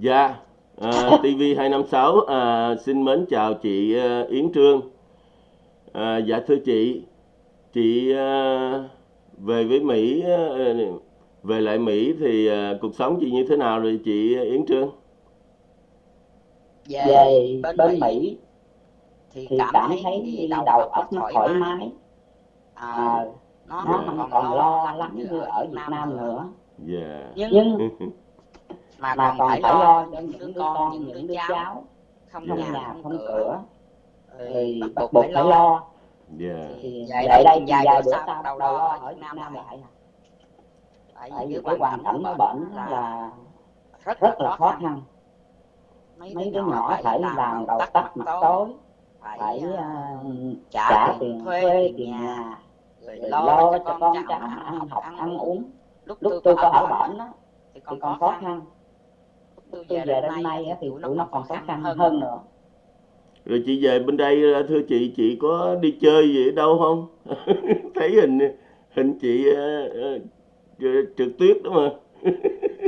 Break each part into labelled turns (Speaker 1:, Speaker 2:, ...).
Speaker 1: Dạ, à, TV256 à, xin mến chào chị à, Yến Trương. À, dạ thưa chị, chị à, về với Mỹ, à, về lại Mỹ thì à, cuộc sống chị như thế nào rồi chị Yến Trương?
Speaker 2: về
Speaker 3: về
Speaker 2: bên
Speaker 3: bên
Speaker 2: Mỹ
Speaker 3: Mỹ
Speaker 2: thì cảm
Speaker 3: cảm
Speaker 2: thấy đầu
Speaker 3: đầu
Speaker 2: óc nó thoải
Speaker 3: thoải
Speaker 2: mái
Speaker 3: mái
Speaker 2: à,
Speaker 3: à,
Speaker 2: nó
Speaker 3: nó
Speaker 2: không còn lo lắng như ở Việt Nam nữa
Speaker 3: nữa
Speaker 1: Dạ.
Speaker 2: nhưng
Speaker 3: nhưng
Speaker 2: mà
Speaker 3: mà
Speaker 2: còn phải
Speaker 3: phải
Speaker 2: lo cho những đứa con
Speaker 3: con
Speaker 2: những đứa cháu không
Speaker 3: không
Speaker 1: Dạ.
Speaker 2: nhà
Speaker 3: nhà
Speaker 2: không
Speaker 3: không
Speaker 2: cửa. thì
Speaker 3: thì
Speaker 2: bắt buộc phải lo.
Speaker 3: lo.
Speaker 1: Dạ.
Speaker 2: thì về đây vài bữa sau đầu lo
Speaker 3: lo
Speaker 2: ở Việt Nam
Speaker 3: Nam
Speaker 2: lại.
Speaker 3: lại.
Speaker 2: Tại vì cái hoàn cảnh nó bệnh là rất
Speaker 3: rất
Speaker 2: là khó khăn. mấy
Speaker 3: mấy đứa nhỏ phải làm đầu tắt mặt tối.
Speaker 2: phải à, trả
Speaker 3: trả
Speaker 2: tiền thuê tiền nhà rồi lo
Speaker 3: lo
Speaker 2: cho con cháu ăn
Speaker 3: ăn
Speaker 2: học ăn uống. lúc
Speaker 3: lúc
Speaker 2: tôi có ở bệnh
Speaker 3: đó
Speaker 2: thì còn khó khăn tôi
Speaker 3: về đến nay á thì tụi nó còn khó khăn hơn nữa
Speaker 1: Rồi chị về bên đây à, thưa chị, chị có đi chơi gì ở đâu không? Thấy hình hình chị à, à, trượt trượt tuyết đúng không?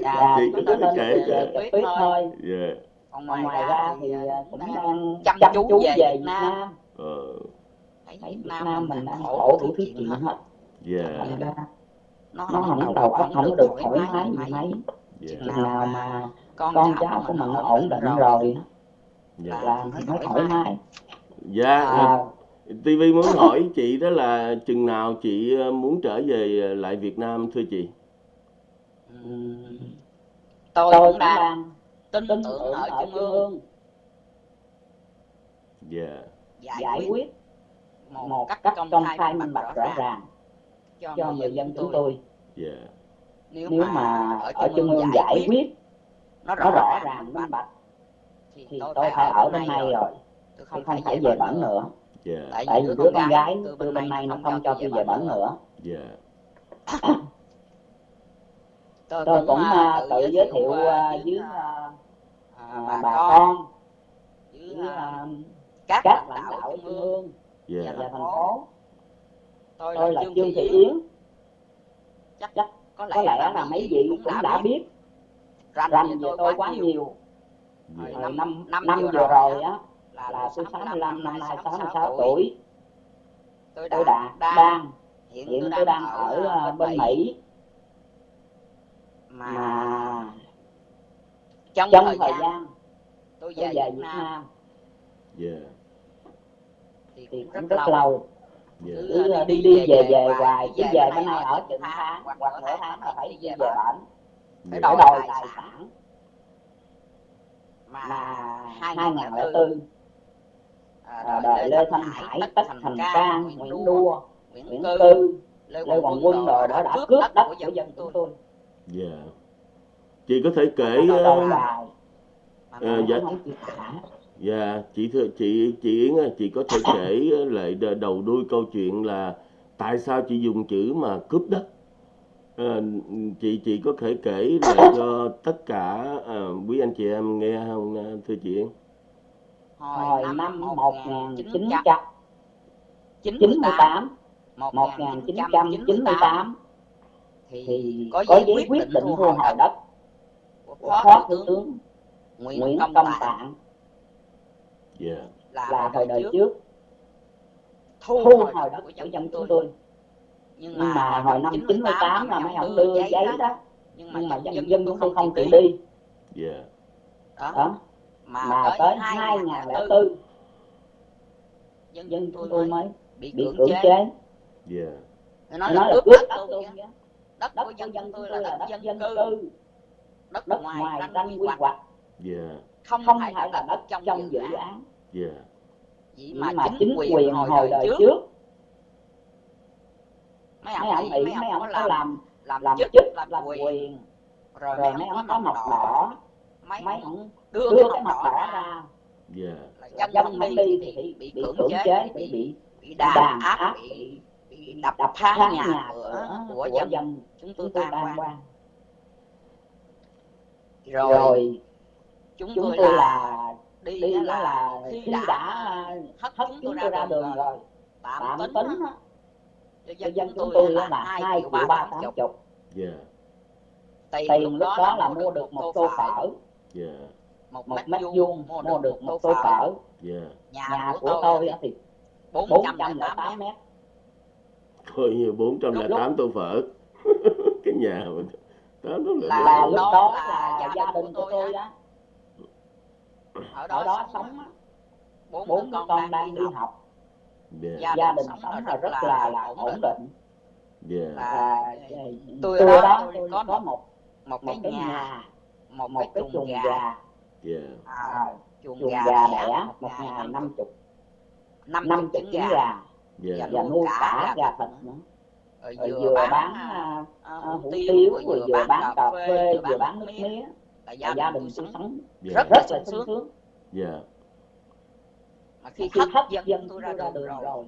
Speaker 2: dạ
Speaker 1: Chị có thể kể
Speaker 3: chụp tuyết thôi
Speaker 1: Dạ.
Speaker 2: còn
Speaker 3: còn
Speaker 2: ngoài
Speaker 3: ngoài
Speaker 2: ra
Speaker 3: ra
Speaker 2: thì cũng đang chăm
Speaker 3: chăm
Speaker 2: chú
Speaker 3: chú
Speaker 2: về
Speaker 3: về
Speaker 2: Việt Nam
Speaker 1: Ờ,
Speaker 3: Nam
Speaker 2: thấy
Speaker 3: thấy
Speaker 2: Việt Nam
Speaker 3: Nam
Speaker 2: mình đang khổ đủ thứ chuyện hết
Speaker 3: hết
Speaker 1: dạ.
Speaker 2: nó
Speaker 3: nó
Speaker 2: không
Speaker 3: không
Speaker 2: đầu óc không được thoải mái gì mấy
Speaker 1: Dạ.
Speaker 2: chừng nào
Speaker 3: nào
Speaker 2: mà
Speaker 3: mà
Speaker 2: con
Speaker 3: con
Speaker 2: cháu của mình nó
Speaker 3: nó
Speaker 2: ổn định rồi.
Speaker 3: rồi.
Speaker 1: Dạ.
Speaker 2: là mới thoải
Speaker 3: thoải
Speaker 2: mái.
Speaker 1: Dạ,
Speaker 3: à,
Speaker 1: TV muốn hỏi chị đó là chừng nào chị ờ, muốn trở về ờ, lại Việt Nam thưa chị?
Speaker 2: Tôi
Speaker 3: tôi
Speaker 2: cũng đang tin tưởng
Speaker 3: tưởng
Speaker 2: ở
Speaker 3: ở
Speaker 2: trung ương.
Speaker 1: Dạ.
Speaker 2: giải
Speaker 3: giải
Speaker 2: quyết một
Speaker 3: một
Speaker 2: cách công
Speaker 3: công
Speaker 2: khai minh bạch rõ ràng cho
Speaker 3: cho
Speaker 2: người dân chúng tôi.
Speaker 1: Dạ.
Speaker 2: nếu
Speaker 3: nếu
Speaker 2: mà ở trung ương giải quyết nó
Speaker 3: nó
Speaker 2: rõ
Speaker 3: rõ
Speaker 2: ràng minh bạch. thì
Speaker 3: thì
Speaker 2: tôi phải ở bên này rồi. tôi không
Speaker 3: không
Speaker 2: phải về bển nữa.
Speaker 3: Nữa
Speaker 1: Dạ.
Speaker 2: tại vì đứa con gái
Speaker 3: tôi
Speaker 2: từ bên này nó không cho tôi
Speaker 3: về
Speaker 2: bển nữa.
Speaker 1: Dạ.
Speaker 2: tôi
Speaker 3: tôi
Speaker 2: cũng à, tự giới thiệu à, với à, bà
Speaker 3: bà
Speaker 2: con với
Speaker 3: với
Speaker 2: à, các
Speaker 3: các
Speaker 2: lãnh đạo trung ương
Speaker 3: ương
Speaker 1: Dạ.
Speaker 3: và thành phố.
Speaker 2: Tôi
Speaker 3: tôi
Speaker 2: là trương thị yến. Chắc
Speaker 3: chắc
Speaker 2: có lẽ
Speaker 3: có lẽ
Speaker 2: là mấy vị cũng đã
Speaker 3: đã
Speaker 2: biết.
Speaker 3: biết
Speaker 2: rành
Speaker 3: rành
Speaker 2: về
Speaker 3: về
Speaker 2: tôi quá nhiều. Hồi năm
Speaker 3: năm
Speaker 2: năm
Speaker 3: năm
Speaker 2: vừa rồi á là
Speaker 3: là
Speaker 2: tôi
Speaker 3: tôi
Speaker 2: 65
Speaker 3: 65
Speaker 2: năm
Speaker 3: năm
Speaker 2: nay
Speaker 3: nay
Speaker 2: 66
Speaker 3: 66
Speaker 2: tuổi. tôi
Speaker 3: tôi
Speaker 2: đã
Speaker 3: đã
Speaker 2: đang
Speaker 3: đang.
Speaker 2: hiện
Speaker 3: hiện
Speaker 2: tôi
Speaker 3: tôi
Speaker 2: đang ở
Speaker 3: ở
Speaker 2: à,
Speaker 3: à,
Speaker 2: bên Mỹ. Mà
Speaker 3: mà
Speaker 2: trong
Speaker 3: trong
Speaker 2: thời
Speaker 3: thời
Speaker 2: gian tôi
Speaker 3: tôi
Speaker 2: về
Speaker 3: về
Speaker 2: Việt
Speaker 3: Việt
Speaker 2: Nam.
Speaker 1: Dạ.
Speaker 2: thì
Speaker 3: thì
Speaker 2: cũng rất
Speaker 3: rất
Speaker 2: lâu.
Speaker 1: Dạ.
Speaker 3: cứ à, đi đi về về hoài cứ về bên này ở chừng tháng hoặc nửa tháng là phải đi về bển
Speaker 2: đòi
Speaker 3: đòi
Speaker 2: tài sản
Speaker 3: sản
Speaker 2: mà
Speaker 3: mà
Speaker 2: 2004
Speaker 3: 2004
Speaker 2: à,
Speaker 3: à,
Speaker 2: đời Lê Thanh
Speaker 3: Hải, Tất Thành Cang, Nguyễn
Speaker 2: Đua, Nguyễn Tư,
Speaker 3: Tư,
Speaker 2: Lê Hoàng Quân đã
Speaker 3: đó đã
Speaker 2: cướp đất của
Speaker 3: của
Speaker 2: dân chúng tôi.
Speaker 1: Dạ. Chị có thể kể ờ, Ờ, dạ. Dạ, chị chị chị Yến ơi, chị có thể kể lại đầu đuôi câu chuyện là tại sao chị dùng chữ mà cướp đất? Ờ, chị chị có thể kể lại cho tất cả ờ, quý anh chị em nghe không ờ, thưa chị?
Speaker 2: Hồi năm
Speaker 3: năm
Speaker 2: 1998,
Speaker 3: 1998
Speaker 2: 1998
Speaker 3: 1998
Speaker 2: thì
Speaker 3: thì
Speaker 2: có giấy quyết định thu hồi đất của Phó Thủ tướng Nguyễn Công Tạng.
Speaker 3: Tạng.
Speaker 1: Dạ.
Speaker 2: là
Speaker 3: là thời
Speaker 2: đời trước. thu hồi đất của dân chúng tôi. Nhưng
Speaker 3: nhưng
Speaker 2: mà
Speaker 3: mà hồi năm 98 là mấy ông đưa giấy đó
Speaker 2: nhưng mà
Speaker 3: nhưng mà
Speaker 2: dân,
Speaker 3: dân
Speaker 2: tôi không
Speaker 3: không
Speaker 2: chịu đi.
Speaker 1: Dạ.
Speaker 2: Đó.
Speaker 3: đó
Speaker 2: Mà,
Speaker 3: mà
Speaker 2: tới
Speaker 3: tới
Speaker 2: 2004
Speaker 3: 2004
Speaker 2: dân
Speaker 3: dân
Speaker 2: tôi
Speaker 3: tôi
Speaker 2: mới bị cưỡng chế.
Speaker 3: chế
Speaker 1: Dạ.
Speaker 2: Nó
Speaker 3: nói
Speaker 2: nói là cướp đất
Speaker 3: đất
Speaker 2: tôi. Đất
Speaker 3: đất
Speaker 2: của dân
Speaker 3: dân
Speaker 2: tôi là đất dân
Speaker 3: dân
Speaker 2: cư, đất
Speaker 3: đất
Speaker 2: ngoài ranh quy hoạch,
Speaker 1: Dạ.
Speaker 2: không
Speaker 3: không
Speaker 2: phải
Speaker 3: là đất trong dự án
Speaker 1: Dạ.
Speaker 2: Chỉ
Speaker 3: chỉ
Speaker 2: mà
Speaker 3: mà
Speaker 2: chính quyền hồi đời trước mấy
Speaker 3: mấy
Speaker 2: ông nghĩ mấy ông
Speaker 3: ông
Speaker 2: có làm
Speaker 3: làm
Speaker 2: chức
Speaker 3: chức
Speaker 2: làm
Speaker 3: làm
Speaker 2: quyền.
Speaker 3: quyền.
Speaker 2: Rồi
Speaker 3: rồi
Speaker 2: mấy ông có mọc đỏ.
Speaker 3: đỏ.
Speaker 2: Mấy
Speaker 3: mấy
Speaker 2: ông đưa,
Speaker 3: đưa
Speaker 2: cái mọc đỏ
Speaker 3: đỏ
Speaker 2: ra.
Speaker 3: ra.
Speaker 2: Là
Speaker 3: dân
Speaker 2: dân
Speaker 3: không đi
Speaker 2: đi
Speaker 3: thì bị
Speaker 2: bị cưỡng chế bị
Speaker 3: bị đàn
Speaker 2: áp bị đập
Speaker 3: đập
Speaker 2: phá nhà
Speaker 3: nhà
Speaker 2: cửa
Speaker 3: cửa
Speaker 2: của
Speaker 3: của
Speaker 2: dân
Speaker 3: dân
Speaker 2: chúng tôi
Speaker 3: chúng tôi
Speaker 2: tan
Speaker 3: tan
Speaker 2: quan.
Speaker 3: quan.
Speaker 2: Rồi
Speaker 3: rồi
Speaker 2: chúng
Speaker 3: chúng
Speaker 2: tôi
Speaker 3: tôi
Speaker 2: là
Speaker 3: là
Speaker 2: đi
Speaker 3: đi
Speaker 2: đó dân chúng tôi là
Speaker 3: hai
Speaker 2: triệu
Speaker 3: ba
Speaker 2: tám chục. tiền lúc đó là mua được một tô phở.
Speaker 1: Yeah.
Speaker 2: một, mét vuông
Speaker 3: mua được một tô phở.
Speaker 1: yeah.
Speaker 2: nhà,
Speaker 3: của tôi thì
Speaker 2: bốn trăm tám mét.
Speaker 1: Coi như bốn trăm tám tô phở. Cái nhà mình đó là,
Speaker 2: là
Speaker 3: lúc
Speaker 2: đó là
Speaker 3: gia đình của tôi đó
Speaker 2: ở đó sống bốn
Speaker 3: con đang đi
Speaker 2: học.
Speaker 1: Dạ.
Speaker 2: yeah.
Speaker 3: gia,
Speaker 2: đình sống là rất là,
Speaker 3: là
Speaker 2: ổn định
Speaker 3: yeah.
Speaker 1: Dạ.
Speaker 3: và
Speaker 2: ờ,
Speaker 3: ờ,
Speaker 2: tôi,
Speaker 3: tôi
Speaker 2: đó, tôi có,
Speaker 3: có
Speaker 2: một
Speaker 3: một
Speaker 2: cái nhà,
Speaker 3: nhà
Speaker 2: một,
Speaker 3: một
Speaker 2: cái chuồng gà,
Speaker 3: gà.
Speaker 1: Yeah.
Speaker 2: À, chuồng,
Speaker 3: chuồng
Speaker 2: gà,
Speaker 3: gà
Speaker 2: đẻ một
Speaker 3: nhà
Speaker 2: năm
Speaker 3: chục
Speaker 2: năm
Speaker 3: năm
Speaker 2: trứng gà,
Speaker 3: gà.
Speaker 1: Yeah.
Speaker 3: và nuôi cả gà thịt nữa
Speaker 2: rồi vừa,
Speaker 3: vừa
Speaker 2: bán
Speaker 3: uh,
Speaker 2: hủ tiếu rồi
Speaker 3: vừa, vừa bán cà phê vừa bán nước mía
Speaker 2: là gia đình tôi sống rất
Speaker 3: là sướng
Speaker 2: yeah
Speaker 3: khi,
Speaker 2: khi hấp
Speaker 3: dẫn,
Speaker 2: dẫn
Speaker 3: tôi ra đường,
Speaker 2: đường
Speaker 3: rồi,
Speaker 2: rồi.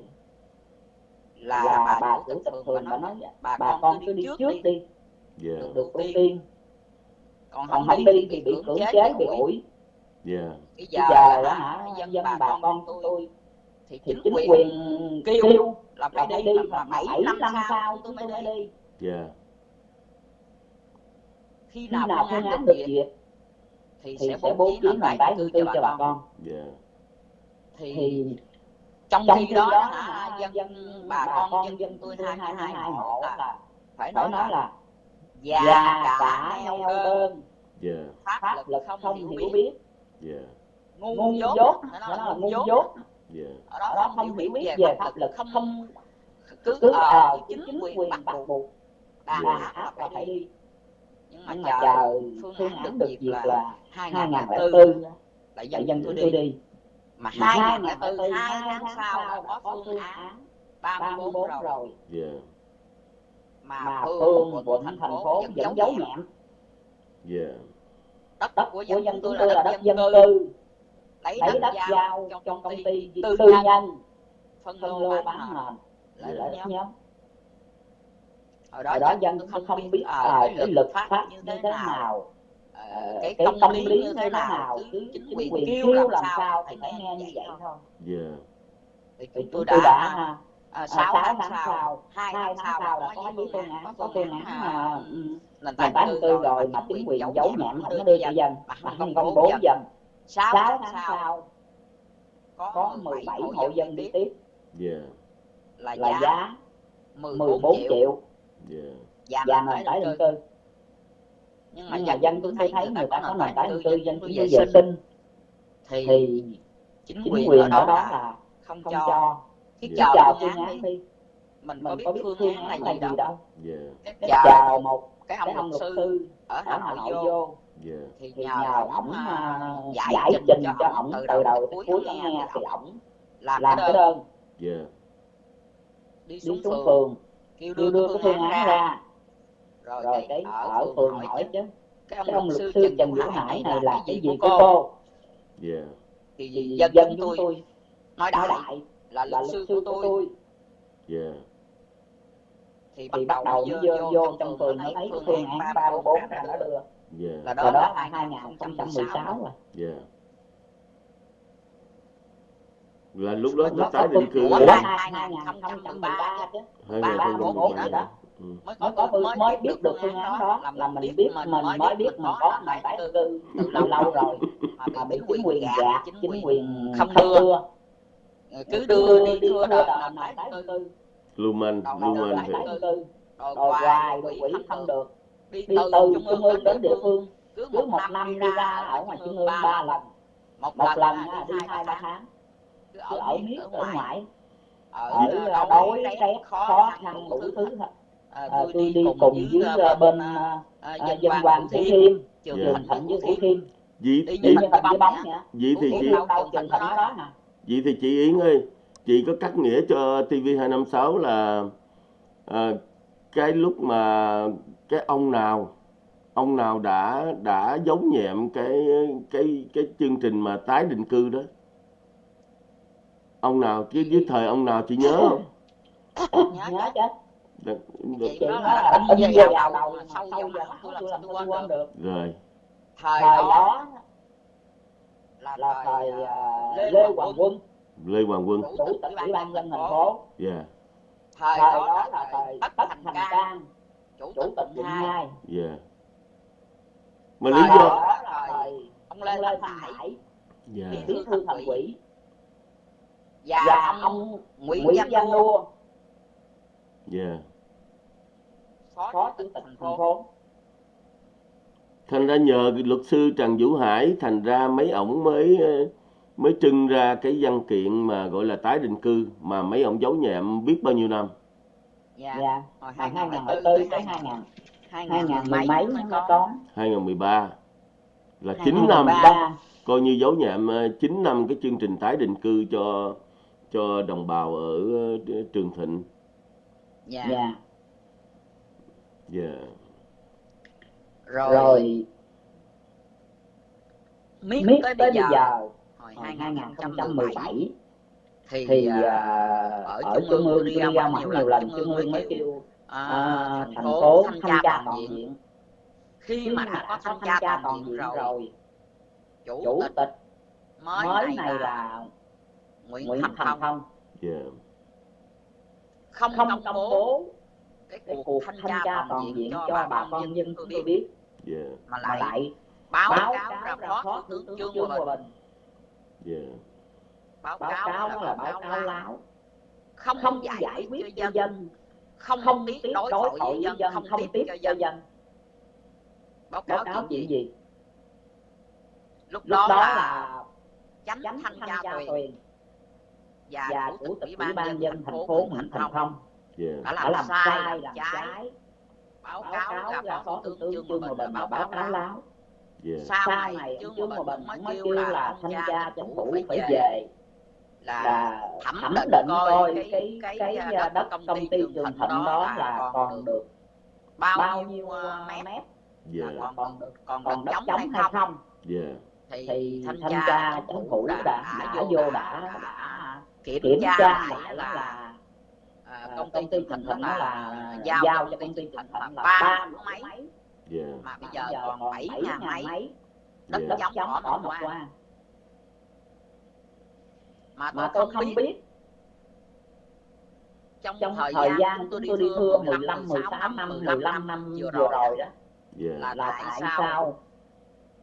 Speaker 3: là, dạ,
Speaker 2: bà,
Speaker 3: bà
Speaker 2: chủ tịch phường bà nói bà,
Speaker 3: bà
Speaker 2: con cứ đi trước đi,
Speaker 3: đi.
Speaker 1: Yeah.
Speaker 3: được, ưu tiên.
Speaker 2: Còn không,
Speaker 3: không
Speaker 2: đi thì bị cưỡng chế bị ủi
Speaker 1: yeah.
Speaker 2: bây giờ,
Speaker 3: giờ đó
Speaker 2: hả? dân,
Speaker 3: dân
Speaker 2: bà,
Speaker 3: bà
Speaker 2: con tôi thì chính,
Speaker 3: chính
Speaker 2: quyền kêu,
Speaker 3: kêu
Speaker 2: là phải đi
Speaker 3: là
Speaker 2: bảy năm sau tôi mới đi.
Speaker 3: yeah.
Speaker 1: Dạ.
Speaker 2: khi nào phương án được duyệt thì sẽ bố trí
Speaker 3: lại
Speaker 2: tái cư cho bà con.
Speaker 1: yeah
Speaker 2: thì,
Speaker 3: thì
Speaker 2: trong,
Speaker 3: trong
Speaker 2: khi đó,
Speaker 3: đó
Speaker 2: hả, dân,
Speaker 3: dân
Speaker 2: bà,
Speaker 3: bà
Speaker 2: con dân,
Speaker 3: dân
Speaker 2: tôi hai
Speaker 3: hai
Speaker 2: hai hộ là phải nói là,
Speaker 3: là
Speaker 2: già cả neo đơn
Speaker 3: yeah.
Speaker 1: Dạ.
Speaker 2: pháp lực,
Speaker 3: lực
Speaker 2: không,
Speaker 3: không
Speaker 2: hiểu biết,
Speaker 3: biết.
Speaker 1: Dạ.
Speaker 2: Yeah.
Speaker 3: ngu
Speaker 2: dốt nó là ngu dốt
Speaker 3: yeah.
Speaker 1: Dạ.
Speaker 2: ở đó,
Speaker 3: đó
Speaker 2: không hiểu biết về pháp lực không,
Speaker 3: không
Speaker 2: cứ,
Speaker 3: cứ
Speaker 2: ờ,
Speaker 3: ờ chính,
Speaker 2: quyền bắt buộc đàn yeah. là phải đi, nhưng mà, chờ phương án được
Speaker 3: việc
Speaker 2: là
Speaker 3: hai
Speaker 2: ngàn
Speaker 3: lẻ
Speaker 2: tư
Speaker 3: là
Speaker 2: dân tôi đi mà
Speaker 3: hai
Speaker 2: ngàn
Speaker 3: là
Speaker 2: từ
Speaker 3: hai
Speaker 2: tháng sau là có phương án 34 rồi.
Speaker 1: yeah.
Speaker 2: mà
Speaker 3: phương của
Speaker 2: thành phố vẫn giấu nhẹm
Speaker 1: yeah.
Speaker 2: đất,
Speaker 3: đất
Speaker 2: của dân,
Speaker 3: dân
Speaker 2: chúng tôi là đất dân cư. lấy đất,
Speaker 3: đất
Speaker 2: giao cho công ty tư nhân. phân
Speaker 3: lô
Speaker 2: bán nền lại
Speaker 1: lại
Speaker 2: đất nhóm.
Speaker 3: hồi
Speaker 2: đó,
Speaker 3: đó
Speaker 2: dân
Speaker 3: không biết
Speaker 2: ờ
Speaker 3: à,
Speaker 2: cái lực pháp như thế nào. Ờ, cái, tâm,
Speaker 3: tâm
Speaker 2: lý như thế nào cứ chính quyền kêu làm,
Speaker 3: làm
Speaker 2: sao thì phải nghe như vậy thôi.
Speaker 1: yeah.
Speaker 2: thì chúng tôi đã À,
Speaker 3: 6,
Speaker 2: 6 tháng sau,
Speaker 3: hai
Speaker 2: tháng sau là có
Speaker 3: với
Speaker 2: phương án, có phương án
Speaker 3: là
Speaker 2: ờ,
Speaker 3: ừ,
Speaker 2: ừ.
Speaker 3: nền
Speaker 2: tảng
Speaker 3: tư
Speaker 2: rồi mà chính quyền giấu
Speaker 3: nhãn
Speaker 2: không có đưa cho dân, mà không công bố dân.
Speaker 3: Sáu
Speaker 2: tháng sau có 17 hộ dân đi tiếp. là giá 14 triệu và nền tái định cư nhưng mà,
Speaker 3: nhưng mà
Speaker 2: dân tôi thấy,
Speaker 3: thấy
Speaker 2: người ta có nền tảng tư dân
Speaker 3: chủ
Speaker 2: vệ sinh. thì, chính quyền ở đó, là không cho cái
Speaker 1: dạ.
Speaker 3: chào
Speaker 2: phương án đi. mình có biết phương án là gì đâu.
Speaker 1: Dạ.
Speaker 3: chào một
Speaker 2: cái ông luật sư ở Hà Nội vô.
Speaker 1: Dạ.
Speaker 2: thì nhờ,
Speaker 3: nhờ
Speaker 2: ổng à,
Speaker 3: à,
Speaker 2: giải, trình cho ổng từ, đầu tới cuối nghe thì ổng làm, cái đơn.
Speaker 1: yeah.
Speaker 2: đi xuống, phường kêu đưa,
Speaker 3: đưa
Speaker 2: cái phương án ra rồi,
Speaker 3: rồi
Speaker 2: cái ở phường hỏi chứ. cái ông,
Speaker 3: ông luật sư
Speaker 2: trần vũ hải này là cái gì của cô? thì dân,
Speaker 3: dân
Speaker 2: chúng tôi nói đại,
Speaker 3: đại
Speaker 2: là, luật sư của tôi.
Speaker 1: yeah.
Speaker 2: thì bắt đầu,
Speaker 3: đầu
Speaker 2: nó vô,
Speaker 3: vô trong phường nó thấy phương án
Speaker 2: ba
Speaker 3: 344 là
Speaker 2: nó đưa
Speaker 1: yeah.
Speaker 2: là đó,
Speaker 3: đó
Speaker 2: là 2016
Speaker 3: rồi.
Speaker 1: yeah. Là lúc đó nó tái định cư
Speaker 2: hai
Speaker 3: nghìn
Speaker 2: không
Speaker 3: trăm mười ba chứ.
Speaker 1: Hai
Speaker 3: nghìn không trăm mười ba
Speaker 1: Ừ.
Speaker 2: mới có,
Speaker 3: có
Speaker 2: mới,
Speaker 3: mới
Speaker 2: biết được phương án đó
Speaker 3: là mình biết mình mới biết mình có nền tái định cư
Speaker 2: từ
Speaker 3: lâu rồi
Speaker 2: mà bị chính quyền gạt
Speaker 3: chính quyền
Speaker 2: không đưa.
Speaker 3: Ờ,
Speaker 2: ờ,
Speaker 3: cứ
Speaker 2: đưa đi thưa
Speaker 3: đợt
Speaker 2: nền tái định cư
Speaker 1: Lumen,
Speaker 2: Lumen
Speaker 1: thì
Speaker 2: rồi hoài rồi
Speaker 3: quỷ
Speaker 2: không được đi từ trung ương đến địa phương
Speaker 3: cứ một năm đi ra ở ngoài trung ương ba lần.
Speaker 2: một lần đi hai ba tháng. cứ ở miết ở ngoài ở đói rét khó khăn đủ thứ
Speaker 3: hết
Speaker 2: À,
Speaker 3: à,
Speaker 2: tôi, tôi đi cùng với
Speaker 3: à,
Speaker 2: à,
Speaker 3: bên
Speaker 2: dân
Speaker 3: hoàng
Speaker 2: Thủ Thiêm. Trường
Speaker 1: dạ.
Speaker 2: thịnh với Thủ Thiêm. Vậy
Speaker 1: vậy
Speaker 2: như hình với bóng vậy
Speaker 1: thì chị vậy thì chị Yến ơi chị có cắt nghĩa cho TV256 là à, cái lúc mà cái ông nào ông nào đã đã giống nhẹm cái cái cái chương trình mà tái định cư đó? Ông nào chứ với thời ông nào chị nhớ không?
Speaker 2: Nhớ chứ
Speaker 3: được
Speaker 2: chị
Speaker 3: đó
Speaker 2: là
Speaker 3: đi
Speaker 2: về vào đầu sau
Speaker 3: giờ
Speaker 2: tôi làm sao tôi quên được.
Speaker 1: Rồi.
Speaker 2: thời đó là thời à,
Speaker 3: à,
Speaker 2: lê hoàng quân.
Speaker 1: Lê hoàng quân.
Speaker 3: Chủ tịch ủy ban dân thành phố.
Speaker 1: yeah.
Speaker 2: thời đó là thời tất thành cang. Chủ tịch quận hai.
Speaker 1: Yeah. mà lý do
Speaker 3: ông lê thanh hải. Bí thư thành quỷ
Speaker 2: và ông nguyễn văn
Speaker 3: lua
Speaker 1: yeah
Speaker 3: phó chủ tịch thành
Speaker 2: phố
Speaker 1: thành ra nhờ luật sư Trần Vũ Hải thành ra mấy ổng mới mới trưng ra cái văn kiện mà gọi là tái định cư mà mấy ông giấu nhẹm biết bao nhiêu năm
Speaker 2: dạ
Speaker 3: yeah.
Speaker 2: hồi 2004
Speaker 3: tới 2000 2010 mấy nó
Speaker 2: có
Speaker 1: 2013 là
Speaker 2: chín
Speaker 1: năm coi như giấu nhẹm ờ, chín năm cái chương trình tái định cư cho cho đồng bào ở ờ, Trường Thịnh.
Speaker 2: Dạ.
Speaker 3: Yeah.
Speaker 1: Yeah yeah.
Speaker 2: rồi,
Speaker 3: rồi.
Speaker 2: Miết, tới,
Speaker 3: tới
Speaker 2: bây giờ,
Speaker 3: giờ.
Speaker 2: Hồi 2017 thì,
Speaker 3: thì uh,
Speaker 2: ở, trung ương đi ra mặt nhiều lần trung ương mới kêu à,
Speaker 3: à,
Speaker 2: thành phố thanh tra toàn diện. khi mà đã có thanh tra toàn diện rồi chủ tịch mới này là nguyễn thành phong. Không
Speaker 3: không
Speaker 2: công bố cái cuộc thanh tra toàn diện cho bà con dân chúng tôi biết.
Speaker 1: Dạ.
Speaker 2: mà lại báo,
Speaker 3: báo
Speaker 2: cáo ra phó thủ tướng trương hòa bình.
Speaker 1: Dạ.
Speaker 2: Báo, cáo là,
Speaker 3: là
Speaker 2: báo cáo láo không,
Speaker 3: không
Speaker 2: giải, quyết cho dân không,
Speaker 3: không biết
Speaker 2: đối thoại với dân,
Speaker 3: dân
Speaker 2: không tiếp cho dân, báo cáo, chuyện gì? lúc, đó, là chánh thanh tra
Speaker 3: quyền
Speaker 2: và, chủ tịch ủy
Speaker 3: ban dân thành phố mạnh thành thông
Speaker 1: yeah.
Speaker 2: đã, làm
Speaker 3: đã
Speaker 2: làm sai làm,
Speaker 3: làm
Speaker 2: trái,
Speaker 3: trái.
Speaker 2: Báo,
Speaker 3: báo
Speaker 2: cáo
Speaker 3: là
Speaker 2: phó,
Speaker 3: phó
Speaker 2: thủ tướng trương hòa bình báo cáo. láo
Speaker 1: yeah.
Speaker 2: sau này trương hòa bình mới kêu là thanh tra chính phủ phải về. là thẩm định coi cái
Speaker 3: cái,
Speaker 2: cái à,
Speaker 3: à,
Speaker 2: đất công ty trường thịnh đó là còn được bao nhiêu
Speaker 3: à,
Speaker 2: mét? yeah. còn được còn, đất
Speaker 3: chống
Speaker 2: hay không? thì, thanh tra chính phủ đã
Speaker 3: đã
Speaker 2: vô đã, kiểm tra lại là
Speaker 3: là
Speaker 2: công ty
Speaker 3: thành
Speaker 2: thịnh
Speaker 3: nó
Speaker 2: là giao
Speaker 3: giao
Speaker 2: cho công ty
Speaker 3: thành
Speaker 2: thịnh là ba máy. Mà bây giờ còn bảy
Speaker 3: nhà
Speaker 2: máy. đất giống
Speaker 3: cỏ
Speaker 2: bỏ một qua. mà tôi,
Speaker 3: tôi
Speaker 2: không biết trong,
Speaker 3: trong
Speaker 2: thời,
Speaker 3: thời
Speaker 2: gian tôi đi thưa 15, 16 năm, 15 năm vừa rồi,
Speaker 3: rồi
Speaker 2: đó.
Speaker 1: Yeah.
Speaker 2: là,
Speaker 3: là
Speaker 2: tại sao?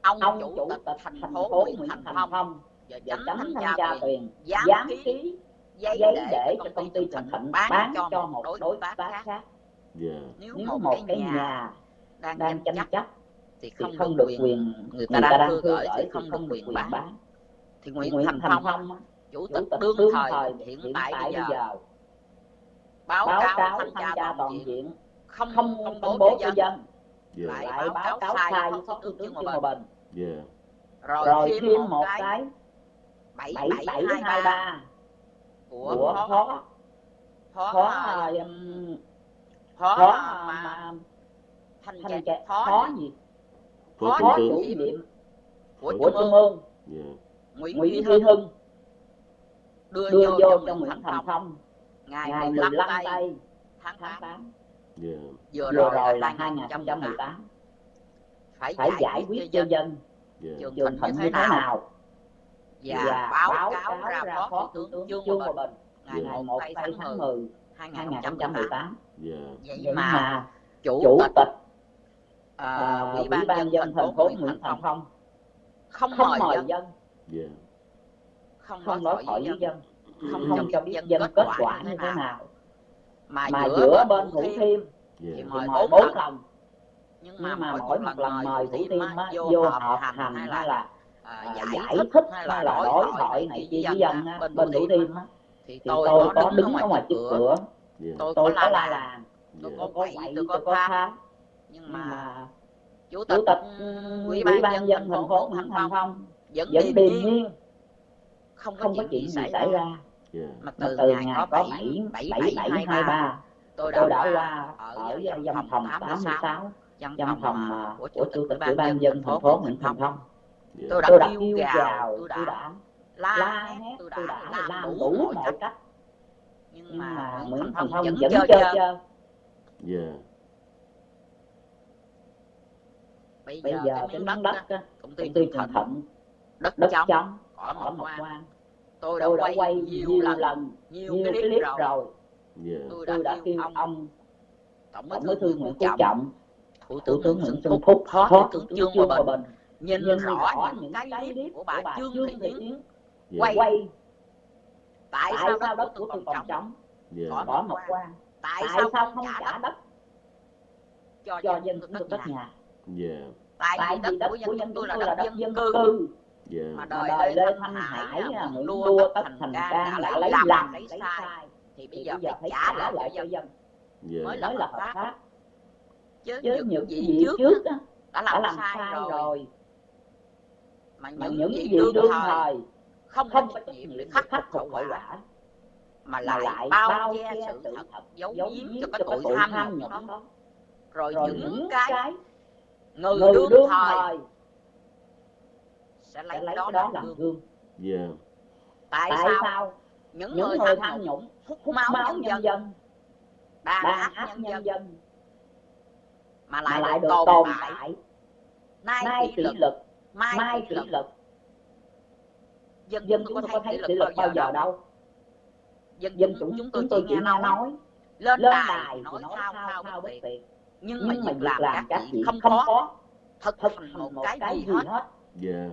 Speaker 2: ông,
Speaker 3: ông
Speaker 2: chủ tịch thành phố Nguyễn Thành Phong và chánh thanh tra
Speaker 3: tiền
Speaker 2: dám ký giấy,
Speaker 3: giấy
Speaker 2: để cho công ty
Speaker 3: Trần
Speaker 2: Thịnh bán cho một đối tác khác.
Speaker 3: Yeah.
Speaker 1: Dạ.
Speaker 2: Nếu,
Speaker 3: Nếu
Speaker 2: một cái nhà đang, tranh chấp,
Speaker 3: chấp
Speaker 2: thì không,
Speaker 3: không
Speaker 2: được quyền người ta,
Speaker 3: người
Speaker 2: ta đang
Speaker 3: cư
Speaker 2: gửi thì không được quyền bán.
Speaker 3: bán.
Speaker 2: Thì
Speaker 3: Nguyễn,
Speaker 2: Nguyễn Thành Phong,
Speaker 3: Phong
Speaker 2: chủ tịch đương thời hiện tại bây giờ. báo cáo tham gia toàn diện không công bố cho dân.
Speaker 1: Dạ.
Speaker 2: lại báo cáo sai với phó tướng Trương Hòa Bình rồi thêm một cái
Speaker 3: 7723
Speaker 2: của,
Speaker 3: của khó
Speaker 2: khó.
Speaker 3: Khó
Speaker 2: khó mà thành
Speaker 3: thành
Speaker 2: kẻ
Speaker 3: khó
Speaker 2: gì?
Speaker 1: Khó
Speaker 3: chủ
Speaker 2: nhiệm của trung ương nguyễn duy hưng. Đưa,
Speaker 3: đưa
Speaker 2: vô, cho Nguyễn Thành Phong. Ngày,
Speaker 3: ngày
Speaker 2: 15 tây tháng 8,
Speaker 3: 8.
Speaker 1: Yeah.
Speaker 2: vừa rồi,
Speaker 3: rồi
Speaker 2: là 2018 phải,
Speaker 3: phải
Speaker 2: giải quyết cho dân.
Speaker 3: yeah.
Speaker 1: Dạ.
Speaker 2: trường
Speaker 3: hình
Speaker 2: như thế nào?
Speaker 3: Dạ,
Speaker 2: dạ,
Speaker 3: và,
Speaker 2: báo, cáo, cáo ra phó thủ tướng, tướng
Speaker 3: Dương
Speaker 2: Hòa Bình ngày
Speaker 3: dạ,
Speaker 2: yeah.
Speaker 3: 1
Speaker 2: tháng 10 2018
Speaker 1: yeah.
Speaker 2: vậy,
Speaker 3: vậy
Speaker 2: mà chủ, tịch à,
Speaker 3: à,
Speaker 2: ủy ban,
Speaker 3: ban
Speaker 2: dân thành phố Nguyễn Thành Phong. Không,
Speaker 3: không
Speaker 2: mời dân, không,
Speaker 3: không nói khỏi
Speaker 2: với dân. không, cho biết dân kết quả như thế nào. mà, giữa bên Thủ Thiêm thì mời bốn lần. nhưng mà mỗi một lần mời Thủ Thiêm vô họp hành hay là À,
Speaker 3: à,
Speaker 2: giải,
Speaker 3: giải
Speaker 2: thích hay là đối thoại này kia với dân bên thủ thiêm á. thì tôi,
Speaker 3: tôi
Speaker 2: có đứng ở ngoài trước cửa.
Speaker 1: Dạ.
Speaker 2: tôi có la làng
Speaker 1: dạ.
Speaker 3: tôi có
Speaker 2: quậy tôi có
Speaker 3: tha
Speaker 2: nhưng mà chủ tịch
Speaker 3: ừ, ừ,
Speaker 2: ủy ban dân thành phố Nguyễn Thành Phong vẫn điềm nhiên. Không có chuyện gì xảy ra.
Speaker 1: Dạ.
Speaker 2: mà từ ngày có bảy
Speaker 3: bảy
Speaker 2: bảy
Speaker 3: hai
Speaker 2: ba tôi đã qua ở văn phòng
Speaker 3: tám
Speaker 2: mươi
Speaker 3: sáu
Speaker 2: văn phòng của chủ tịch ủy ban dân thành phố Nguyễn Thành Phong à,
Speaker 1: Dạ.
Speaker 2: tôi đã,
Speaker 3: kêu đã yêu
Speaker 2: gào tôi đã, la hét tôi đã, làm, đủ mọi cách. Nhưng mà nguyễn thành
Speaker 3: thông
Speaker 2: vẫn chơi
Speaker 3: chơi.
Speaker 1: Dạ.
Speaker 2: bây giờ cái miếng đất
Speaker 3: đó,
Speaker 2: công ty trường
Speaker 3: thận
Speaker 2: đất
Speaker 3: chấm,
Speaker 2: trống
Speaker 3: ở quan
Speaker 2: tôi đã quay nhiều lần nhiều clip rồi.
Speaker 1: Dạ.
Speaker 2: tôi đã kêu ông. tổng bí thư nguyễn phú trọng thủ tướng nguyễn xuân phúc phó thủ tướng trương hòa bình nhìn, rõ, những cái clip của bà Trương Thị Yến quay. Tại, sao, đất của tôi còn trống yeah.
Speaker 3: bỏ một quan.
Speaker 2: tại, sao, không trả đất cho,
Speaker 3: cho
Speaker 2: dân được đất nhà?
Speaker 1: Dạ.
Speaker 2: tại, vì đất, của dân tôi là đất dân, cư.
Speaker 1: Dạ.
Speaker 2: mà đòi
Speaker 3: lên
Speaker 2: Thanh Hải Nguyễn Đua Tất Thành
Speaker 3: Cang
Speaker 2: đã lấy
Speaker 3: làm
Speaker 2: lấy sai thì bây giờ phải trả lại cho dân.
Speaker 1: Dạ.
Speaker 2: mới
Speaker 3: nói là
Speaker 2: hợp pháp. Chứ những
Speaker 3: gì
Speaker 2: trước
Speaker 3: đó
Speaker 2: đã làm,
Speaker 3: đã
Speaker 2: làm sai,
Speaker 3: sai
Speaker 2: rồi,
Speaker 3: rồi
Speaker 2: mà những,
Speaker 3: những gì
Speaker 2: đương thời không,
Speaker 3: không có
Speaker 2: trách nhiệm để khắc phục hậu quả mà lại,
Speaker 3: lại
Speaker 2: bao che sự thật giấu giếm cho cái tội tham nhũng đó.
Speaker 3: đó
Speaker 2: rồi,
Speaker 3: rồi
Speaker 2: những cái người đương,
Speaker 3: đương
Speaker 2: thời sẽ lấy,
Speaker 3: lấy
Speaker 2: đó làm gương.
Speaker 1: Yeah.
Speaker 2: Tại,
Speaker 3: tại
Speaker 2: sao những,
Speaker 3: những
Speaker 2: người tham nhũng hút máu, nhân,
Speaker 3: nhân
Speaker 2: dân đàn áp nhân,
Speaker 3: nhân
Speaker 2: dân mà lại,
Speaker 3: mà
Speaker 2: lại được tồn tại nay kỷ lực mai,
Speaker 3: mai
Speaker 2: kỷ
Speaker 3: luật.
Speaker 2: Dân,
Speaker 3: dân
Speaker 2: chúng tôi có thấy kỷ
Speaker 3: luật
Speaker 2: bao giờ đâu. dân,
Speaker 3: dân
Speaker 2: chúng
Speaker 3: chúng
Speaker 2: tôi chỉ nghe nói,
Speaker 3: nói
Speaker 2: lên đài nói
Speaker 3: sao
Speaker 2: sao
Speaker 3: sao
Speaker 2: bất
Speaker 3: tiện
Speaker 2: nhưng,
Speaker 3: nhưng mà
Speaker 2: việc làm, các chị không có thật
Speaker 3: thật
Speaker 2: một cái,
Speaker 3: cái
Speaker 2: gì hết.
Speaker 1: dạ. Yeah.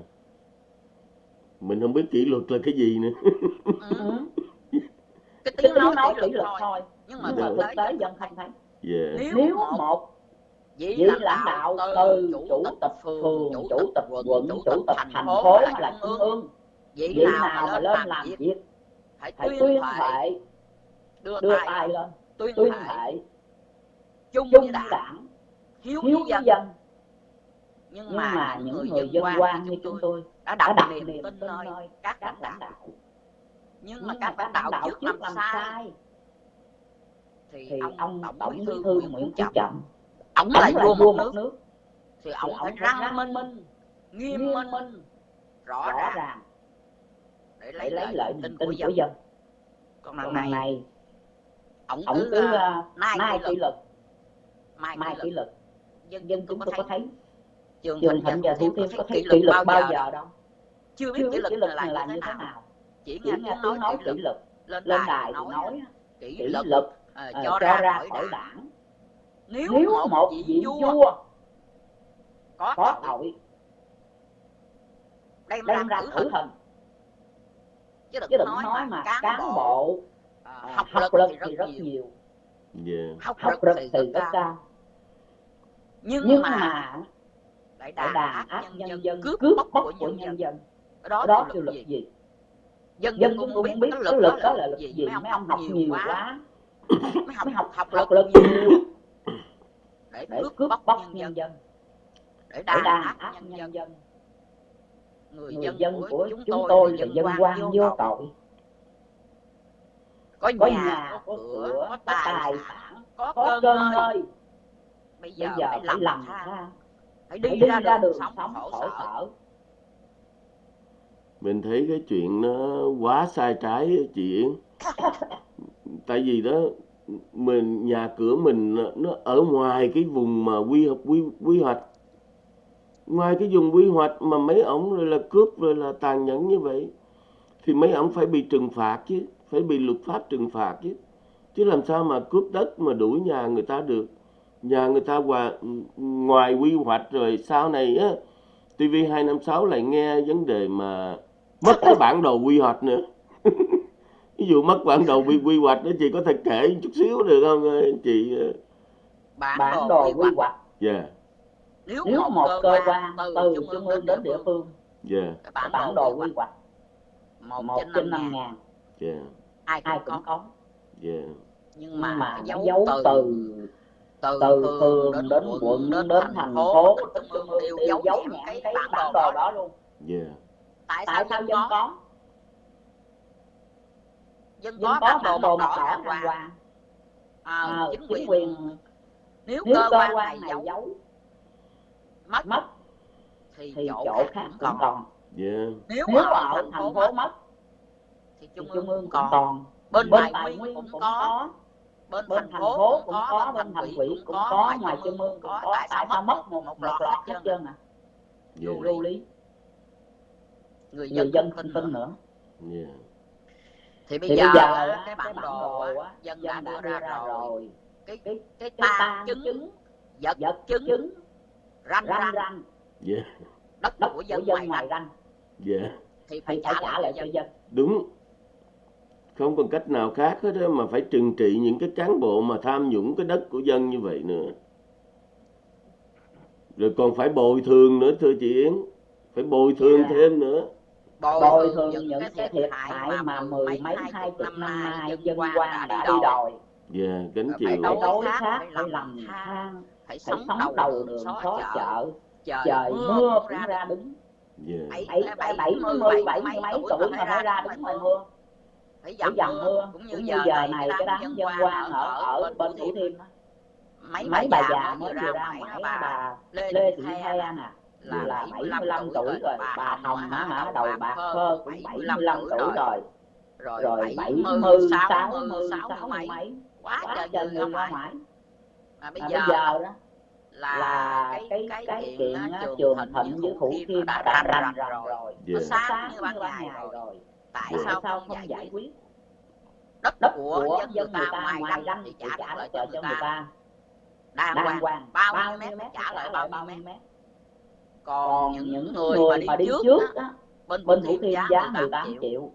Speaker 1: mình không biết kỷ luật là cái gì nữa.
Speaker 2: Ừ.
Speaker 3: ừ.
Speaker 2: cái tiếng nói kỷ
Speaker 3: luật
Speaker 2: thôi. nhưng mà thực tế dân không thấy.
Speaker 1: Dạ.
Speaker 2: nếu một
Speaker 3: với
Speaker 2: lãnh đạo từ chủ tịch phường chủ tịch quận chủ tịch thành phố hay là trung ương.
Speaker 3: Vậy
Speaker 2: nào mà lên làm việc phải tuyên thệ. đưa tay lên? tuyên thệ. chung với đảng hiếu dân. nhưng,
Speaker 3: nhưng
Speaker 2: mà,
Speaker 3: mà
Speaker 2: những người dân quan như chúng tôi đã đặt,
Speaker 3: đặt
Speaker 2: niềm tin nơi các lãnh đạo.
Speaker 3: đạo.
Speaker 2: Nhưng mà các lãnh đạo trước làm sai thì ông tổng bí thư nguyễn phú trọng ổng
Speaker 3: là
Speaker 2: vua một nước,
Speaker 3: nước.
Speaker 2: thì ổng phải răng minh,
Speaker 3: minh
Speaker 2: nghiêm minh,
Speaker 3: minh
Speaker 2: rõ, ràng. để lấy,
Speaker 3: lấy
Speaker 2: lợi tin của dân, còn lần này,
Speaker 3: này ổng
Speaker 2: cứ,
Speaker 3: cứ
Speaker 2: ờ, ờ,
Speaker 3: uh,
Speaker 2: nay kỷ
Speaker 3: luật.
Speaker 2: mai,
Speaker 3: mai
Speaker 2: kỷ
Speaker 3: luật.
Speaker 2: dân,
Speaker 3: dân
Speaker 2: chúng tôi có thấy. trường thịnh và thủ thiêm có thấy kỷ luật bao giờ đâu? chưa biết kỷ luật này là như thế nào. chỉ nghe tiếng nói kỷ luật. lên đài nói kỷ luật
Speaker 3: à,
Speaker 2: ờ, cho ra khỏi đảng nếu,
Speaker 3: nếu
Speaker 2: một,
Speaker 3: một
Speaker 2: vị vua,
Speaker 3: vua
Speaker 2: có,
Speaker 3: có
Speaker 2: tội đem,
Speaker 3: đem
Speaker 2: ra
Speaker 3: thử
Speaker 2: hình. chứ đừng,
Speaker 3: chứ đừng
Speaker 2: nói,
Speaker 3: nói
Speaker 2: mà cán, bộ à,
Speaker 3: à,
Speaker 2: học,
Speaker 3: học
Speaker 2: lực thì rất nhiều.
Speaker 1: Yeah.
Speaker 2: Học,
Speaker 3: học
Speaker 2: lực thì rất cao. nhưng,
Speaker 3: nhưng
Speaker 2: mà
Speaker 3: đại
Speaker 2: đàn áp nhân dân cướp bóc của nhân,
Speaker 3: nhân dân.
Speaker 2: đó
Speaker 3: là
Speaker 2: luật gì? dân,
Speaker 3: dân
Speaker 2: cũng không biết cái
Speaker 3: lực
Speaker 2: đó là
Speaker 3: lực
Speaker 2: gì? mấy ông học nhiều quá. mới học học lực
Speaker 3: lực
Speaker 2: nhiều để cướp bóc,
Speaker 3: bóc
Speaker 2: nhân,
Speaker 3: nhân dân.
Speaker 2: để đàn áp nhân,
Speaker 3: nhân, dân.
Speaker 2: người,
Speaker 3: người
Speaker 2: dân của chúng tôi là dân quan vô tội. Có nhà,
Speaker 3: có
Speaker 2: nhà có cửa có tài sản có,
Speaker 3: có
Speaker 2: cơn
Speaker 3: hơi
Speaker 2: bây giờ,
Speaker 3: bây
Speaker 2: phải làm,
Speaker 3: làm
Speaker 2: phải
Speaker 3: đi,
Speaker 2: phải đi ra,
Speaker 3: ra
Speaker 2: đường sống khổ sở.
Speaker 1: mình thấy cái chuyện nó quá sai trái chị Yến. Tại vì đó mình nhà cửa mình nó ở ngoài cái vùng mà quy hoạch quy quy hoạch. Ngoài cái vùng quy hoạch mà mấy ông rồi là cướp rồi là tàn nhẫn như vậy thì mấy ông phải bị trừng phạt chứ phải bị luật pháp trừng phạt chứ. Chứ làm sao mà cướp đất mà đuổi nhà người ta được? Nhà người ta ngoài, ngoài quy hoạch rồi sau này á TV 256 lại nghe vấn đề mà mất cái bản đồ quy hoạch nữa ví dụ mất bản đồ quy quy hoạch đó chị có thể kể chút xíu được không ờ, chị?
Speaker 2: Bản,
Speaker 3: bản
Speaker 2: đồ quy hoạch.
Speaker 3: yeah.
Speaker 1: Dạ.
Speaker 2: nếu,
Speaker 3: nếu
Speaker 2: một, cơ quan từ trung ương đến địa phương
Speaker 1: yeah.
Speaker 2: Dạ.
Speaker 3: bản,
Speaker 2: bản đồ quy hoạch. một, trên năm ngàn.
Speaker 1: Yeah.
Speaker 2: ai,
Speaker 3: ai
Speaker 2: cũng có.
Speaker 1: Yeah.
Speaker 2: nhưng mà,
Speaker 3: mà
Speaker 2: dấu,
Speaker 3: dấu
Speaker 2: từ,
Speaker 3: từ
Speaker 2: từ phường đến, quận đến,
Speaker 3: đến
Speaker 2: thành phố trung ương đều dấu
Speaker 3: nhãn
Speaker 2: cái bản đồ đó.
Speaker 3: luôn.
Speaker 1: Yeah.
Speaker 2: tại sao
Speaker 3: không
Speaker 2: có? dân có
Speaker 3: bắt
Speaker 2: độ
Speaker 3: một
Speaker 2: đỏ thăng
Speaker 3: hòa?
Speaker 2: à, chính,
Speaker 3: chính
Speaker 2: quyền. nếu,
Speaker 3: nếu
Speaker 2: cơ, quan, này giấu,
Speaker 3: giấu
Speaker 2: mất,
Speaker 3: mất
Speaker 2: thì,
Speaker 3: thì
Speaker 2: chỗ,
Speaker 3: chỗ
Speaker 2: khác cũng còn.
Speaker 1: yeah.
Speaker 2: nếu,
Speaker 3: nếu
Speaker 2: ở thành phố,
Speaker 3: phố
Speaker 2: mất thì trung,
Speaker 3: trung
Speaker 2: ương còn,
Speaker 3: còn.
Speaker 2: bên,
Speaker 3: bên
Speaker 2: tài nguyên cũng, có bên,
Speaker 3: bên
Speaker 2: thành phố cũng có bên thành
Speaker 3: quỹ
Speaker 2: cũng, có ngoài trung ương cũng có. tại sao mất một,
Speaker 3: một loạt
Speaker 2: hết trơn
Speaker 3: à?
Speaker 1: à?
Speaker 2: vô
Speaker 3: lý.
Speaker 2: Người dân tin nữa.
Speaker 3: Yeah
Speaker 2: thì bây,
Speaker 3: thì
Speaker 2: giờ,
Speaker 3: bây
Speaker 2: giờ cái bản đồ á, dân,
Speaker 3: dân đã, đưa ra,
Speaker 2: ra
Speaker 3: rồi
Speaker 2: cái
Speaker 3: cái,
Speaker 2: cái
Speaker 3: ta
Speaker 2: chứng vật chứng ranh
Speaker 3: ranh,
Speaker 2: ranh.
Speaker 1: Yeah.
Speaker 2: đất của dân,
Speaker 3: của
Speaker 2: dân ngoài ranh.
Speaker 1: yeah.
Speaker 2: thì phải,
Speaker 3: phải
Speaker 2: trả lại cho dân.
Speaker 1: đúng. Không còn cách nào khác hết mà phải trừng trị những cái cán bộ mà tham nhũng cái đất của dân như vậy nữa. Rồi còn phải bồi thường nữa thưa chị Yến. Phải bồi thường
Speaker 3: yeah.
Speaker 1: thêm nữa
Speaker 3: tôi thường những cái thiệt hại mà mười mấy hai chục năm nay dân quan đã đi đòi.
Speaker 1: Dạ, yeah,
Speaker 2: kính
Speaker 1: chịu.
Speaker 2: đối khác phải lầm than phải sống
Speaker 3: đầu đường
Speaker 2: xó chợ. trời
Speaker 3: mưa cũng ra đứng
Speaker 1: dạ.
Speaker 2: bảy
Speaker 3: bảy
Speaker 2: mươi bảy mươi mấy tuổi mà phải ra đứng ngoài mưa. phải dầm, mưa cũng như,
Speaker 3: cũng
Speaker 2: giờ này cái đám dân quan ở
Speaker 3: ở bên thủ thiêm
Speaker 2: mấy, bà già mới vừa ra
Speaker 3: ngoài
Speaker 2: bà? lê thị hai
Speaker 3: à?
Speaker 2: là,
Speaker 3: là
Speaker 2: 75 tuổi rồi bà Hồng hả hả
Speaker 3: đầu bạc phơ cũng 75 tuổi rồi.
Speaker 2: rồi. 70 sáu
Speaker 3: sáu
Speaker 2: mấy. quá trời người ra
Speaker 3: ngoài.
Speaker 2: Mà bây giờ
Speaker 3: đó
Speaker 2: là,
Speaker 3: là
Speaker 2: cái
Speaker 3: cái,
Speaker 2: cái chuyện
Speaker 3: à,
Speaker 2: trường thịnh với thủ thiêm đã
Speaker 3: đã
Speaker 2: rành rồi. nó sáng như ban ngày rồi. tại sao không giải quyết? đất
Speaker 3: đất
Speaker 2: của dân người ta ngoài ranh thì trả lại cho người ta. đàng hoàng bao nhiêu mét trả lại bao nhiêu mét còn, những người,
Speaker 3: người
Speaker 2: mà đi, mà đi trước, trước
Speaker 3: đó,
Speaker 2: bên,
Speaker 3: bên
Speaker 2: Thủ
Speaker 3: thiên
Speaker 2: giá 18 triệu,
Speaker 3: triệu.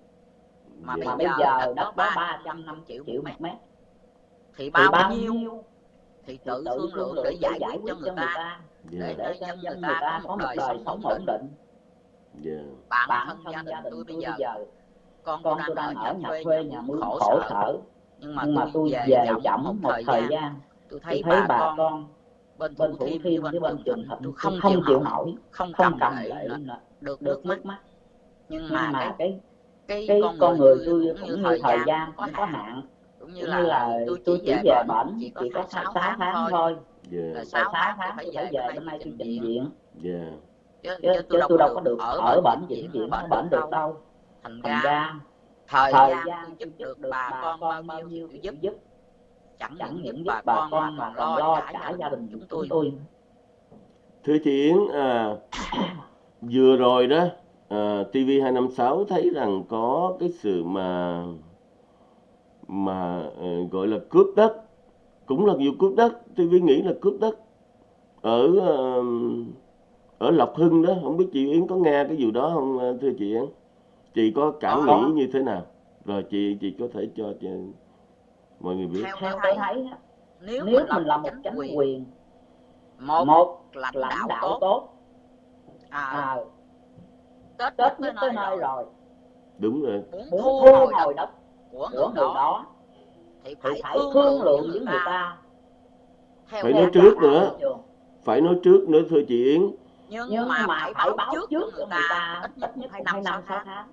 Speaker 2: Mà,
Speaker 3: mà
Speaker 2: bây giờ đất có 350 triệu
Speaker 3: triệu mét. mét.
Speaker 2: Thì bao,
Speaker 3: thì
Speaker 2: bao nhiêu? thì tự thương lượng để giải quyết cho người ta.
Speaker 1: Dạ.
Speaker 2: để cho
Speaker 3: nhân
Speaker 2: người ta có một đời sống ổn
Speaker 3: định.
Speaker 1: Yeah.
Speaker 2: Bản,
Speaker 3: bản
Speaker 2: thân,
Speaker 3: gia đình,
Speaker 2: gia đình tôi bây giờ, con,
Speaker 3: con tôi
Speaker 2: đang ở nhà
Speaker 3: quê
Speaker 2: nhà mướn khổ sở. nhưng mà, tôi về chậm một thời gian. tôi thấy,
Speaker 3: tôi
Speaker 2: thấy bà con bên thủ thiêm với bên, trường thịnh tôi không,
Speaker 3: không chịu
Speaker 2: nổi không cầm lại
Speaker 3: là
Speaker 2: được nước mắt nhưng, mà,
Speaker 3: mà
Speaker 2: cái
Speaker 3: cái con,
Speaker 2: con người tôi
Speaker 3: cũng,
Speaker 2: cũng như thời gian
Speaker 3: cũng có
Speaker 2: hạn cũng như là tôi chỉ về bệnh chỉ có 6 tháng thôi. là 6
Speaker 3: dạ.
Speaker 2: tháng phải về hôm
Speaker 3: nay
Speaker 2: tôi trình diện
Speaker 1: dạ.
Speaker 2: chứ, tôi,
Speaker 3: tôi đâu có
Speaker 2: được ở bệnh
Speaker 3: viện
Speaker 2: viện
Speaker 3: không
Speaker 2: bệnh được đâu. thành ra thời gian giúp được bà con bao nhiêu giúp.
Speaker 3: giúp
Speaker 2: chẳng,
Speaker 3: chẳng
Speaker 2: những bà,
Speaker 3: bà
Speaker 2: con, mà còn lo cả,
Speaker 3: cả
Speaker 2: gia đình chúng tôi.
Speaker 3: tôi.
Speaker 1: Thưa chị Yến à, vừa rồi đó à, TV256 thấy rằng có cái sự mà mà ờ, gọi là cướp đất cũng là vụ cướp đất TV nghĩ là cướp đất ở ở Lộc Hưng đó. Không biết chị Yến có nghe cái vụ đó không ờ, thưa chị Yến? Chị có cảm nghĩ như thế nào? Rồi chị chị có thể cho chị mọi người biết.
Speaker 2: Theo tôi thấy nếu,
Speaker 3: nếu
Speaker 2: mình
Speaker 3: là
Speaker 2: một
Speaker 3: chính
Speaker 2: quyền,
Speaker 3: quyền
Speaker 2: một,
Speaker 3: một
Speaker 2: là
Speaker 3: lãnh
Speaker 2: đạo,
Speaker 3: đạo
Speaker 2: tốt. À,
Speaker 3: à
Speaker 2: tết
Speaker 3: tết nhất tới
Speaker 2: nơi rồi.
Speaker 1: đúng rồi.
Speaker 2: Muốn thu hồi đất của người đó thì phải,
Speaker 3: phải
Speaker 2: thương lượng
Speaker 3: với người ta.
Speaker 1: phải nói trước nữa. Phải nói trước nữa thưa chị Yến.
Speaker 2: Nhưng,
Speaker 3: nhưng
Speaker 2: mà,
Speaker 3: mà
Speaker 2: phải,
Speaker 3: phải
Speaker 2: báo trước người, người ta, ít nhất phải năm sáu tháng.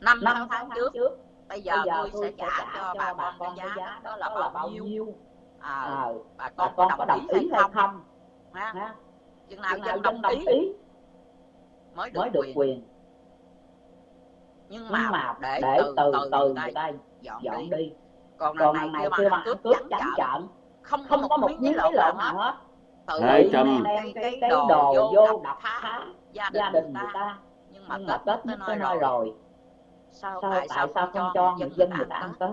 Speaker 2: năm sáu tháng trước bây giờ,
Speaker 3: bây giờ
Speaker 2: tôi, tôi sẽ trả, trả cho bà bà con cái giá,
Speaker 3: giá
Speaker 2: đó là bao, bao nhiêu? À,
Speaker 3: à,
Speaker 2: bà con có
Speaker 3: đồng,
Speaker 2: đồng ý hay không? ha chừng nào dân đồng ý. mới được,
Speaker 3: mới được
Speaker 2: quyền.
Speaker 3: quyền.
Speaker 2: Nhưng mà,
Speaker 3: mà
Speaker 2: để,
Speaker 3: để
Speaker 2: từ
Speaker 3: từ,
Speaker 2: từ người, ta dọn,
Speaker 3: dọn
Speaker 2: đi.
Speaker 3: đi.
Speaker 2: Còn lần này,
Speaker 3: này
Speaker 2: kêu
Speaker 3: bằng
Speaker 2: cướp trắng trợn. không,
Speaker 3: không có một miếng lộn nào hết.
Speaker 2: tự
Speaker 3: đem
Speaker 2: cái,
Speaker 3: cái,
Speaker 2: đồ vô đập phá. gia đình người ta. nhưng mà tết tới nơi rồi sao,
Speaker 3: sao
Speaker 2: tại sao không cho,
Speaker 3: người dân người
Speaker 2: ta? ăn Tết?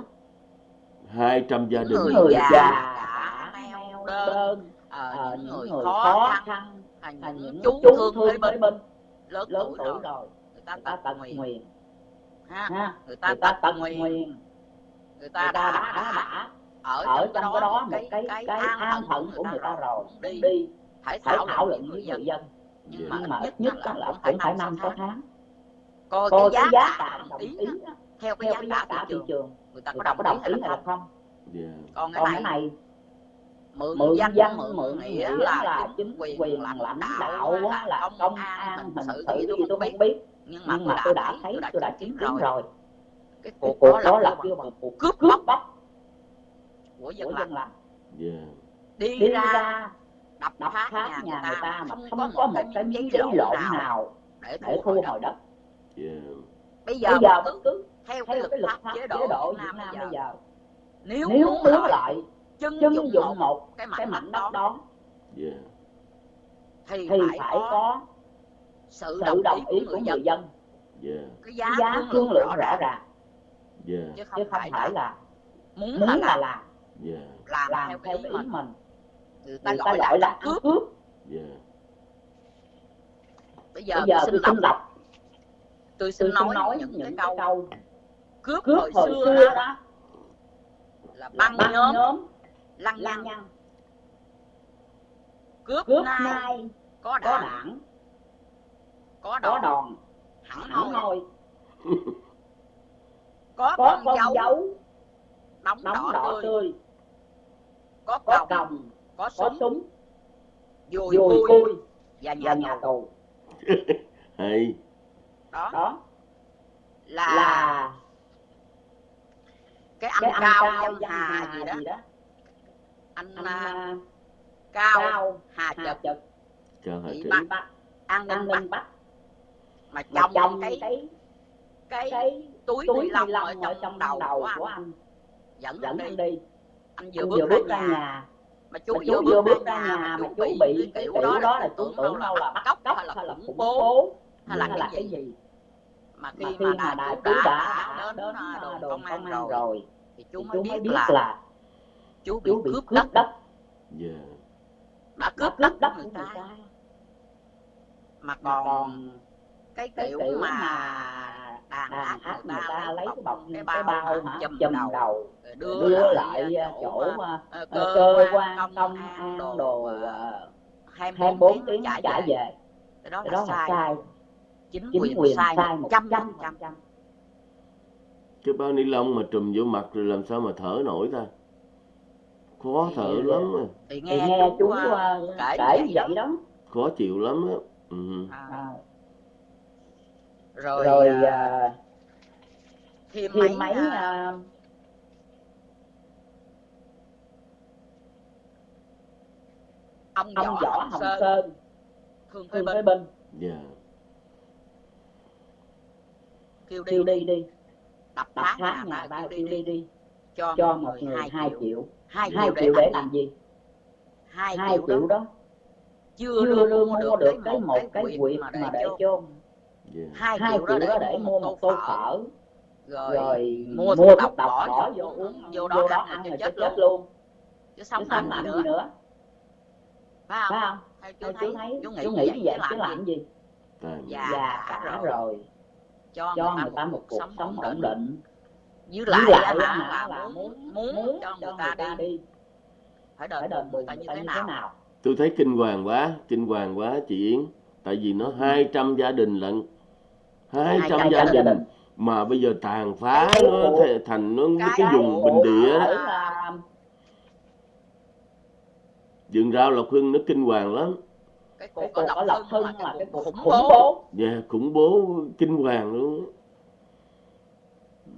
Speaker 1: 200 gia đình
Speaker 2: người già
Speaker 3: đã
Speaker 2: neo đơn ờ, những người khó khăn
Speaker 3: à,
Speaker 2: những chú thương thuê bên,
Speaker 3: bên
Speaker 2: lớn,
Speaker 3: lớn
Speaker 2: tuổi rồi,
Speaker 3: rồi.
Speaker 2: người ta tật
Speaker 3: nguyện,
Speaker 2: ha người ta tật
Speaker 3: nguyện,
Speaker 2: người ta đã,
Speaker 3: đã,
Speaker 2: đã ở,
Speaker 3: ở
Speaker 2: trong cái đó một cái
Speaker 3: cái
Speaker 2: an phận
Speaker 3: của người ta rồi.
Speaker 2: đi. Phải thảo luận với người dân. nhưng mà ít nhất là cũng phải năm sáu tháng coi, cái giá,
Speaker 3: giá
Speaker 2: cả đồng ý,
Speaker 3: ý.
Speaker 2: Theo cái
Speaker 3: theo
Speaker 2: giá,
Speaker 3: giá cả thị
Speaker 2: trường,
Speaker 3: trường.
Speaker 2: Người ta có đồng,
Speaker 3: đồng
Speaker 2: ý hay là không?
Speaker 1: Yeah.
Speaker 2: còn cái
Speaker 3: còn
Speaker 2: này,
Speaker 3: này
Speaker 2: mượn,
Speaker 3: mượn dân
Speaker 2: mượn,
Speaker 3: mượn
Speaker 2: nghĩa là,
Speaker 3: là
Speaker 2: chính quyền,
Speaker 3: quyền
Speaker 2: là
Speaker 3: lãnh
Speaker 2: đạo là,
Speaker 3: là
Speaker 2: công an hình sự gì tôi không biết,
Speaker 3: biết.
Speaker 2: nhưng mà,
Speaker 3: nhưng mà tôi đã
Speaker 2: thấy tôi đã chứng kiến rồi. Cái
Speaker 3: cuộc
Speaker 2: đó là kêu bằng cuộc cướp bóc.
Speaker 3: bóc.
Speaker 2: Của dân lành.
Speaker 1: Dạ.
Speaker 2: đi ra đập phá nhà, người ta mà không,
Speaker 3: không
Speaker 2: có một cái giấy lộn nào để thu hồi đất
Speaker 1: Dạ.
Speaker 2: bây giờ, bất
Speaker 3: giờ
Speaker 2: cứ,
Speaker 3: cứ
Speaker 2: theo, cái luật pháp chế độ,
Speaker 3: chế
Speaker 2: độ Việt Nam, bây giờ,
Speaker 3: giờ
Speaker 2: nếu,
Speaker 3: nếu
Speaker 2: muốn lại,
Speaker 3: lại
Speaker 2: chân, dụng,
Speaker 3: dụng
Speaker 2: một cái mảnh đất đó
Speaker 3: yeah.
Speaker 1: Dạ.
Speaker 2: thì,
Speaker 3: thì
Speaker 2: phải, có sự
Speaker 3: đồng,
Speaker 2: đồng ý của người dân
Speaker 1: dạ. yeah.
Speaker 2: cái
Speaker 3: giá,
Speaker 2: giá thương lượng rõ ràng
Speaker 1: yeah.
Speaker 2: chứ không,
Speaker 3: chứ
Speaker 2: không phải, là muốn là làm,
Speaker 3: làm.
Speaker 1: Yeah.
Speaker 2: làm
Speaker 3: làm
Speaker 2: theo cái ý mình,
Speaker 3: mình.
Speaker 2: người ta,
Speaker 3: người ta
Speaker 2: gọi là cướp,
Speaker 3: cướp.
Speaker 1: Yeah.
Speaker 2: bây giờ,
Speaker 3: bây giờ
Speaker 2: tôi xin đọc tôi xin
Speaker 3: tôi
Speaker 2: nói,
Speaker 3: nói
Speaker 2: những,
Speaker 3: những
Speaker 2: cái câu
Speaker 3: câu
Speaker 2: cướp,
Speaker 3: cướp
Speaker 2: hồi
Speaker 3: hồi
Speaker 2: xưa,
Speaker 3: xưa
Speaker 2: đó.
Speaker 3: đó.
Speaker 2: Là
Speaker 3: băng
Speaker 2: băng nhóm.
Speaker 3: nhóm.
Speaker 2: Lăng nhăng.
Speaker 3: nhăng.
Speaker 2: Cướp,
Speaker 3: cướp
Speaker 2: nay
Speaker 3: nay
Speaker 2: có
Speaker 3: có
Speaker 2: đảng có
Speaker 3: có
Speaker 2: đòn.
Speaker 3: đòn.
Speaker 2: Hẳn hoi. có
Speaker 3: có
Speaker 2: con
Speaker 3: con
Speaker 2: dấu.
Speaker 3: dấu.
Speaker 2: Đóng đỏ
Speaker 3: đỏ
Speaker 2: tươi.
Speaker 3: tươi.
Speaker 2: Có
Speaker 3: có
Speaker 2: còng.
Speaker 3: còng.
Speaker 2: Có
Speaker 3: có
Speaker 2: súng.
Speaker 3: súng.
Speaker 2: Dùi
Speaker 3: dùi
Speaker 2: cui. và nhà
Speaker 3: nhà
Speaker 2: tù.
Speaker 3: tù.
Speaker 1: Hay
Speaker 2: đó.
Speaker 3: Đó.
Speaker 2: Là,
Speaker 3: là
Speaker 2: cái ăn
Speaker 3: cái ăn
Speaker 2: cao
Speaker 3: cao
Speaker 2: hà
Speaker 3: hà
Speaker 2: gì đó.
Speaker 3: gì đó.
Speaker 2: Anh
Speaker 3: anh
Speaker 2: à, cao
Speaker 3: cao
Speaker 2: hà chật.
Speaker 3: Chật.
Speaker 1: Trị
Speaker 2: bắt.
Speaker 3: bắt.
Speaker 2: An ninh bắt.
Speaker 3: Bắt.
Speaker 2: Mà
Speaker 3: mà
Speaker 2: trong
Speaker 3: trong
Speaker 2: cái
Speaker 3: cái
Speaker 2: cái
Speaker 3: cái
Speaker 2: túi
Speaker 3: túi
Speaker 2: ni lông
Speaker 3: lông
Speaker 2: ở trong
Speaker 3: trong
Speaker 2: đầu
Speaker 3: đầu
Speaker 2: của
Speaker 3: của
Speaker 2: anh
Speaker 3: anh.
Speaker 2: dẫn
Speaker 3: dẫn
Speaker 2: anh
Speaker 3: anh
Speaker 2: đi.
Speaker 3: đi.
Speaker 2: Anh
Speaker 3: anh
Speaker 2: vừa
Speaker 3: vừa
Speaker 2: bước
Speaker 3: bước
Speaker 2: ra nhà
Speaker 3: nhà.
Speaker 2: mà chú vừa bước
Speaker 3: bước
Speaker 2: ra nhà
Speaker 3: nhà
Speaker 2: mà
Speaker 3: mà
Speaker 2: chú bị cái kiểu đó là
Speaker 3: chú
Speaker 2: tưởng
Speaker 3: tưởng
Speaker 2: đâu là bắt cóc hay là khủng bố hay là
Speaker 3: cái
Speaker 2: gì mà
Speaker 3: mà
Speaker 2: khi mà
Speaker 3: mà
Speaker 2: đại cứu đã,
Speaker 3: đã
Speaker 2: đã đến à,
Speaker 3: à,
Speaker 2: đồn công an
Speaker 3: công an
Speaker 2: rồi
Speaker 3: rồi
Speaker 2: thì chú mới biết
Speaker 3: biết
Speaker 2: là
Speaker 3: là
Speaker 2: chú bị cướp
Speaker 3: cướp
Speaker 2: đất.
Speaker 3: đất.
Speaker 1: Dạ.
Speaker 2: Đã
Speaker 3: cướp đất
Speaker 2: đất người ta. mà còn cái
Speaker 3: cái
Speaker 2: kiểu mà
Speaker 3: mà
Speaker 2: đàn áp người
Speaker 3: người
Speaker 2: ta lấy cái bọc cái bao
Speaker 3: bao
Speaker 2: hả
Speaker 3: hả
Speaker 2: chùm đầu
Speaker 3: đưa,
Speaker 2: đưa
Speaker 3: lại à,
Speaker 2: chỗ
Speaker 3: chỗ
Speaker 2: mà,
Speaker 3: mà
Speaker 2: ờ, cơ
Speaker 3: cơ
Speaker 2: quan công
Speaker 3: công
Speaker 2: an đồ
Speaker 3: đồ
Speaker 2: ờ, 24
Speaker 3: 24
Speaker 2: tiếng trả về.
Speaker 3: về.
Speaker 2: Cái đó là
Speaker 3: đó là
Speaker 2: sai.
Speaker 3: sai
Speaker 2: chính
Speaker 3: chính
Speaker 2: quyền
Speaker 3: quyền
Speaker 2: sai
Speaker 3: sai
Speaker 2: một
Speaker 3: một
Speaker 2: trăm
Speaker 3: trăm.
Speaker 2: phần trăm
Speaker 3: phần trăm.
Speaker 1: Cái bao ni lông mà trùm vô mặt rồi làm sao mà thở nổi ta? Khó
Speaker 2: Thì-
Speaker 1: thở lắm á.
Speaker 2: thì
Speaker 3: thì
Speaker 2: nghe,
Speaker 3: nghe chú
Speaker 2: à,
Speaker 3: à,
Speaker 2: kể
Speaker 3: kể
Speaker 2: vậy đó.
Speaker 1: khó chịu lắm á. Ừ.
Speaker 2: À,
Speaker 3: À,
Speaker 2: rồi,
Speaker 3: rồi
Speaker 2: à, thêm
Speaker 3: thêm
Speaker 2: mấy
Speaker 3: mấy
Speaker 2: à, ông
Speaker 3: ông
Speaker 2: võ hồng sơn.
Speaker 3: Sơn.
Speaker 2: Phế binh.
Speaker 3: Binh.
Speaker 1: Dạ
Speaker 2: kêu đi.
Speaker 3: Kêu đi đi.
Speaker 2: Đập
Speaker 3: đập
Speaker 2: phá
Speaker 3: phá
Speaker 2: nhà
Speaker 3: nhà
Speaker 2: ta
Speaker 3: ta
Speaker 2: kêu
Speaker 3: kêu
Speaker 2: đi
Speaker 3: đi đi.
Speaker 2: cho
Speaker 3: cho
Speaker 2: một người hai
Speaker 3: hai
Speaker 2: triệu.
Speaker 3: triệu.
Speaker 2: Hai triệu
Speaker 3: triệu
Speaker 2: để
Speaker 3: để
Speaker 2: làm gì? Hai
Speaker 3: hai
Speaker 2: triệu
Speaker 3: triệu
Speaker 2: đó.
Speaker 3: đó.
Speaker 2: Chưa
Speaker 3: chưa
Speaker 2: đưa mua được
Speaker 3: được
Speaker 2: cái một cái quyệt mà
Speaker 3: mà
Speaker 2: để chôn
Speaker 1: dạ
Speaker 2: hai
Speaker 3: hai
Speaker 2: triệu đó để mua một tô phở. rồi
Speaker 3: rồi
Speaker 2: mua thuốc độc bỏ vô
Speaker 3: vô
Speaker 2: uống vô
Speaker 3: vô
Speaker 2: đó
Speaker 3: đó
Speaker 2: ăn rồi chết
Speaker 3: chết
Speaker 2: luôn. chứ sống làm gì nữa.
Speaker 3: nữa.
Speaker 2: Phải không?
Speaker 3: Phải không?
Speaker 2: Chú
Speaker 3: Theo
Speaker 2: thấy?
Speaker 3: chú thấy.
Speaker 2: Chú nghĩ như
Speaker 3: nghĩ
Speaker 2: vậy chứ làm gì?
Speaker 1: tại
Speaker 2: Dạ.
Speaker 3: già
Speaker 2: cả
Speaker 3: cả
Speaker 2: rồi. Cho,
Speaker 3: cho
Speaker 2: người ta một cuộc sống ổn định.
Speaker 3: định.
Speaker 2: Với lại,
Speaker 3: lại
Speaker 2: là
Speaker 3: là
Speaker 2: muốn
Speaker 3: muốn
Speaker 2: muốn cho người ta đi.
Speaker 3: đi.
Speaker 2: Phải đền bù
Speaker 3: bù
Speaker 2: người
Speaker 3: người
Speaker 2: ta
Speaker 3: ta
Speaker 2: như thế nào?
Speaker 3: nào?
Speaker 1: Tôi thấy kinh hoàng quá kinh hoàng quá chị Yến. Tại vì nó 200 gia đình lận. 200
Speaker 2: 200
Speaker 1: gia
Speaker 2: gia
Speaker 1: đình. mà bây giờ tàn phá
Speaker 3: Cái
Speaker 1: nó thành nó
Speaker 2: cái
Speaker 1: cái vùng bình địa đó.
Speaker 3: Là
Speaker 1: vườn rau lộc hưng nó kinh hoàng lắm
Speaker 2: cái
Speaker 3: cái
Speaker 2: cuộc ở Lộc
Speaker 3: Lộc
Speaker 2: Hưng
Speaker 3: Hưng
Speaker 2: là
Speaker 3: cái cuộc
Speaker 2: khủng
Speaker 3: khủng
Speaker 2: bố
Speaker 1: Dạ, khủng bố kinh hoàng luôn.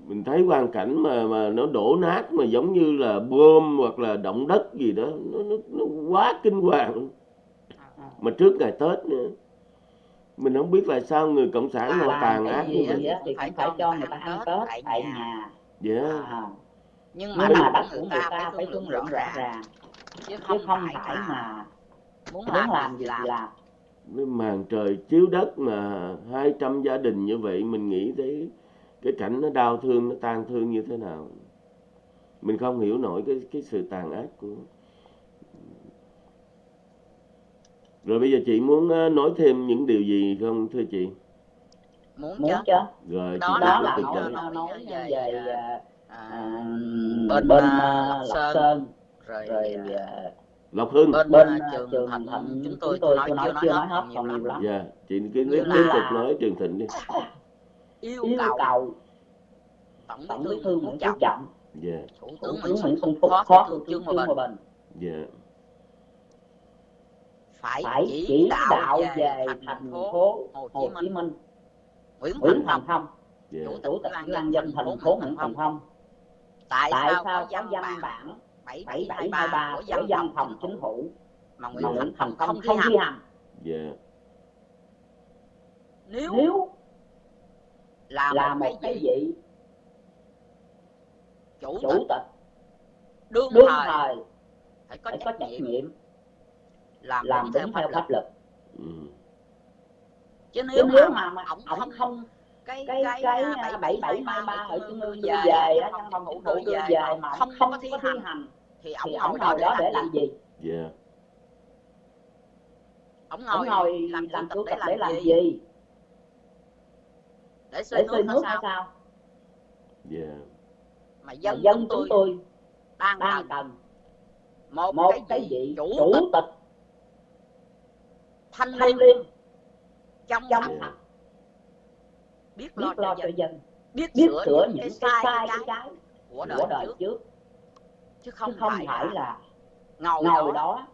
Speaker 1: Mình thấy quang cảnh mà mà nó đổ nát mà giống như là bom hoặc là động đất gì đó, nó nó, nó quá kinh hoàng. Mà trước ngày Tết nữa. Mình không biết là sao người cộng sản họ
Speaker 3: làm
Speaker 1: tàn
Speaker 3: cái
Speaker 1: ác
Speaker 3: gì
Speaker 1: như
Speaker 3: á
Speaker 1: vậy.
Speaker 3: thì cũng phải cho người ta ăn Tết tại nhà
Speaker 1: Dạ.
Speaker 3: À,
Speaker 2: nhưng
Speaker 3: nhưng
Speaker 2: mà
Speaker 3: mà
Speaker 2: đất
Speaker 3: đất
Speaker 2: của
Speaker 3: của
Speaker 2: người ta phải
Speaker 3: phải
Speaker 2: thương lượng rõ ràng chứ
Speaker 3: chứ
Speaker 2: không
Speaker 3: không
Speaker 2: phải
Speaker 3: phải
Speaker 2: mà
Speaker 3: mà
Speaker 2: muốn
Speaker 3: muốn
Speaker 2: làm
Speaker 3: làm
Speaker 2: gì làm
Speaker 3: làm
Speaker 1: Với màn trời chiếu đất mà 200 gia đình như vậy mình nghĩ thấy cái cảnh nó đau thương, nó tang thương như thế nào. Mình không hiểu nổi cái cái sự tàn ác của Rồi bây giờ chị muốn ờ, nói thêm những điều gì không thưa chị?
Speaker 2: muốn
Speaker 3: muốn
Speaker 2: chứ
Speaker 1: Rồi
Speaker 2: Đó
Speaker 1: chị
Speaker 3: đó là nói
Speaker 1: nói.
Speaker 3: nói
Speaker 2: về,
Speaker 3: về
Speaker 2: à,
Speaker 3: à,
Speaker 2: à,
Speaker 3: bên,
Speaker 2: bên,
Speaker 3: bên
Speaker 2: Lộc
Speaker 3: Lộc
Speaker 2: Sơn,
Speaker 3: Sơn
Speaker 2: rồi,
Speaker 3: rồi
Speaker 2: à,
Speaker 1: Lộc Hưng.
Speaker 2: bên,
Speaker 3: bên
Speaker 2: à, trường
Speaker 3: trường
Speaker 2: Thịnh
Speaker 3: Thịnh
Speaker 2: chúng
Speaker 3: chúng
Speaker 2: tôi
Speaker 3: tôi
Speaker 2: nói
Speaker 3: chưa
Speaker 2: chưa
Speaker 3: nói
Speaker 2: hết còn nhiều lắm.
Speaker 1: Dạ, chị cứ tiếp
Speaker 2: là-
Speaker 1: tục nói Trường Thịnh đi.
Speaker 2: yêu, cầu.
Speaker 3: cầu.
Speaker 2: Tổng bí thư
Speaker 3: thư
Speaker 2: nguyễn phú trọng.
Speaker 1: Dạ,
Speaker 2: thủ tướng nguyễn xuân phúc phó
Speaker 3: phó
Speaker 2: thủ tướng trương hòa bình.
Speaker 1: Dạ,
Speaker 2: phải
Speaker 3: phải
Speaker 2: chỉ đạo
Speaker 3: đạo
Speaker 2: về thành
Speaker 3: thành
Speaker 2: phố Hồ
Speaker 3: Hồ
Speaker 2: Chí Minh. Nguyễn
Speaker 3: Nguyễn
Speaker 2: thành
Speaker 3: Thành
Speaker 2: Phong
Speaker 1: dạ,
Speaker 2: Chủ tịch Ủy ban dân thành
Speaker 3: thành
Speaker 2: phố Nguyễn Thành
Speaker 3: Thành Phong.
Speaker 2: Tại, sao có văn bản 7723
Speaker 3: 7723
Speaker 2: của văn phòng
Speaker 3: phòng
Speaker 2: chính phủ. Mà
Speaker 3: mà
Speaker 2: Nguyễn Thành Phong không thi hành.
Speaker 3: hành.
Speaker 1: Dạ,
Speaker 2: nếu
Speaker 3: nếu
Speaker 2: là,
Speaker 3: là
Speaker 2: một cái gì?
Speaker 3: vị
Speaker 2: chủ
Speaker 3: chủ
Speaker 2: tịch. đương
Speaker 3: đương
Speaker 2: thời
Speaker 3: thời
Speaker 2: phải có
Speaker 3: phải có
Speaker 2: trách
Speaker 3: trách
Speaker 2: nhiệm.
Speaker 3: nhiệm.
Speaker 2: Làm,
Speaker 3: làm
Speaker 2: đúng theo
Speaker 3: đúng
Speaker 2: pháp
Speaker 3: theo
Speaker 2: luật.
Speaker 3: pháp luật.
Speaker 1: Ừ,
Speaker 2: chứ
Speaker 3: chứ
Speaker 2: nếu mà,
Speaker 3: mà
Speaker 2: ổng
Speaker 3: ổng
Speaker 2: không
Speaker 3: không
Speaker 2: cái
Speaker 3: cái
Speaker 2: cái
Speaker 3: cái
Speaker 2: à,
Speaker 3: bảy bảy
Speaker 2: 7723
Speaker 3: hai ba
Speaker 2: ở trung ương về
Speaker 3: về
Speaker 2: văn phòng đưa
Speaker 3: đưa
Speaker 2: về mà không
Speaker 3: không
Speaker 2: có thi
Speaker 3: có thi
Speaker 2: hành thì
Speaker 3: thì
Speaker 2: ổng
Speaker 3: ổng
Speaker 2: ngồi
Speaker 3: ngồi
Speaker 2: đó để làm
Speaker 3: làm
Speaker 2: gì?
Speaker 1: Dạ,
Speaker 2: ông
Speaker 3: ông
Speaker 2: ngồi
Speaker 3: ngồi
Speaker 2: làm
Speaker 3: làm
Speaker 2: tịch
Speaker 3: tịch
Speaker 2: để làm gì?
Speaker 3: gì?
Speaker 2: Để xây nước
Speaker 3: nước
Speaker 2: hay sao?
Speaker 3: sao?
Speaker 1: Yeah,
Speaker 2: mà
Speaker 3: mà
Speaker 2: dân
Speaker 3: dân
Speaker 2: chúng tôi đang
Speaker 3: đang
Speaker 2: cần
Speaker 3: cần
Speaker 2: một
Speaker 3: một
Speaker 2: cái
Speaker 3: cái
Speaker 2: gì
Speaker 3: vị
Speaker 2: chủ
Speaker 3: chủ
Speaker 2: tịch
Speaker 3: tịch
Speaker 2: thanh
Speaker 3: thanh
Speaker 2: liêm trong
Speaker 3: trong
Speaker 2: sạch
Speaker 1: yeah,
Speaker 2: biết lo
Speaker 3: biết lo
Speaker 2: cho dân
Speaker 3: dân
Speaker 2: biết
Speaker 3: biết
Speaker 2: sửa những cái sai cái
Speaker 3: cái
Speaker 2: trái của đời
Speaker 3: của đời
Speaker 2: trước.
Speaker 3: trước
Speaker 2: chứ
Speaker 3: chứ
Speaker 2: không
Speaker 3: không
Speaker 2: phải
Speaker 3: phải
Speaker 2: là ngồi
Speaker 3: ngồi
Speaker 2: đó.
Speaker 3: đó.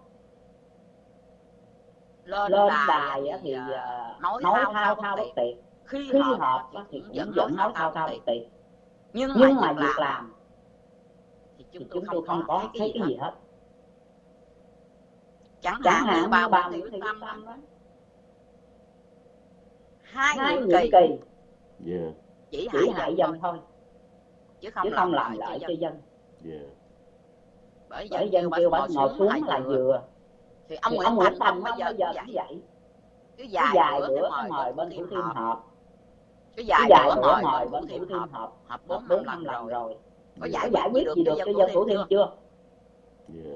Speaker 2: Lên
Speaker 3: lên
Speaker 2: đài thì à,
Speaker 3: à,
Speaker 2: nói thao
Speaker 3: thao
Speaker 2: thao
Speaker 3: thao
Speaker 2: bất tuyệt khi
Speaker 3: khi
Speaker 2: họp thì cũng vẫn
Speaker 3: vẫn
Speaker 2: nói thao
Speaker 3: thao
Speaker 2: bất tuyệt nhưng
Speaker 3: nhưng
Speaker 2: mà việc làm thì
Speaker 3: thì
Speaker 2: chúng tôi
Speaker 3: chúng
Speaker 2: không
Speaker 3: tôi không
Speaker 2: có thấy cái gì hết.
Speaker 3: hết.
Speaker 2: Chẳng
Speaker 3: chẳng
Speaker 2: hạn như Thị
Speaker 3: Thị
Speaker 2: Quyết
Speaker 3: Quyết
Speaker 2: Tâm
Speaker 3: đó
Speaker 2: hai nhiệm kỳ.
Speaker 3: Kỳ.
Speaker 1: Yeah,
Speaker 2: chỉ
Speaker 3: chỉ
Speaker 2: hại
Speaker 3: hại
Speaker 2: dân
Speaker 3: thôi.
Speaker 2: chứ không
Speaker 3: chứ
Speaker 2: làm
Speaker 3: không làm
Speaker 2: lợi cho dân.
Speaker 1: Yeah,
Speaker 2: bởi dân kêu bà ngồi
Speaker 3: ngồi
Speaker 2: xuống
Speaker 3: xuống
Speaker 2: là vừa. thì ông Nguyễn
Speaker 3: ông
Speaker 2: Thành bao
Speaker 3: không
Speaker 2: giờ cũng vậy.
Speaker 3: vậy?
Speaker 2: Cứ bữa
Speaker 3: bữa
Speaker 2: cái
Speaker 3: cái
Speaker 2: mời
Speaker 3: mời
Speaker 2: bên thủ thiêm họp. bữa
Speaker 3: bữa
Speaker 2: mời
Speaker 3: mời
Speaker 2: bên thủ thiêm họp.
Speaker 3: họp.
Speaker 2: Bốn năm lần rồi.
Speaker 3: rồi.
Speaker 2: Có giải
Speaker 3: giải
Speaker 2: quyết gì được cho dân thủ thiêm chưa?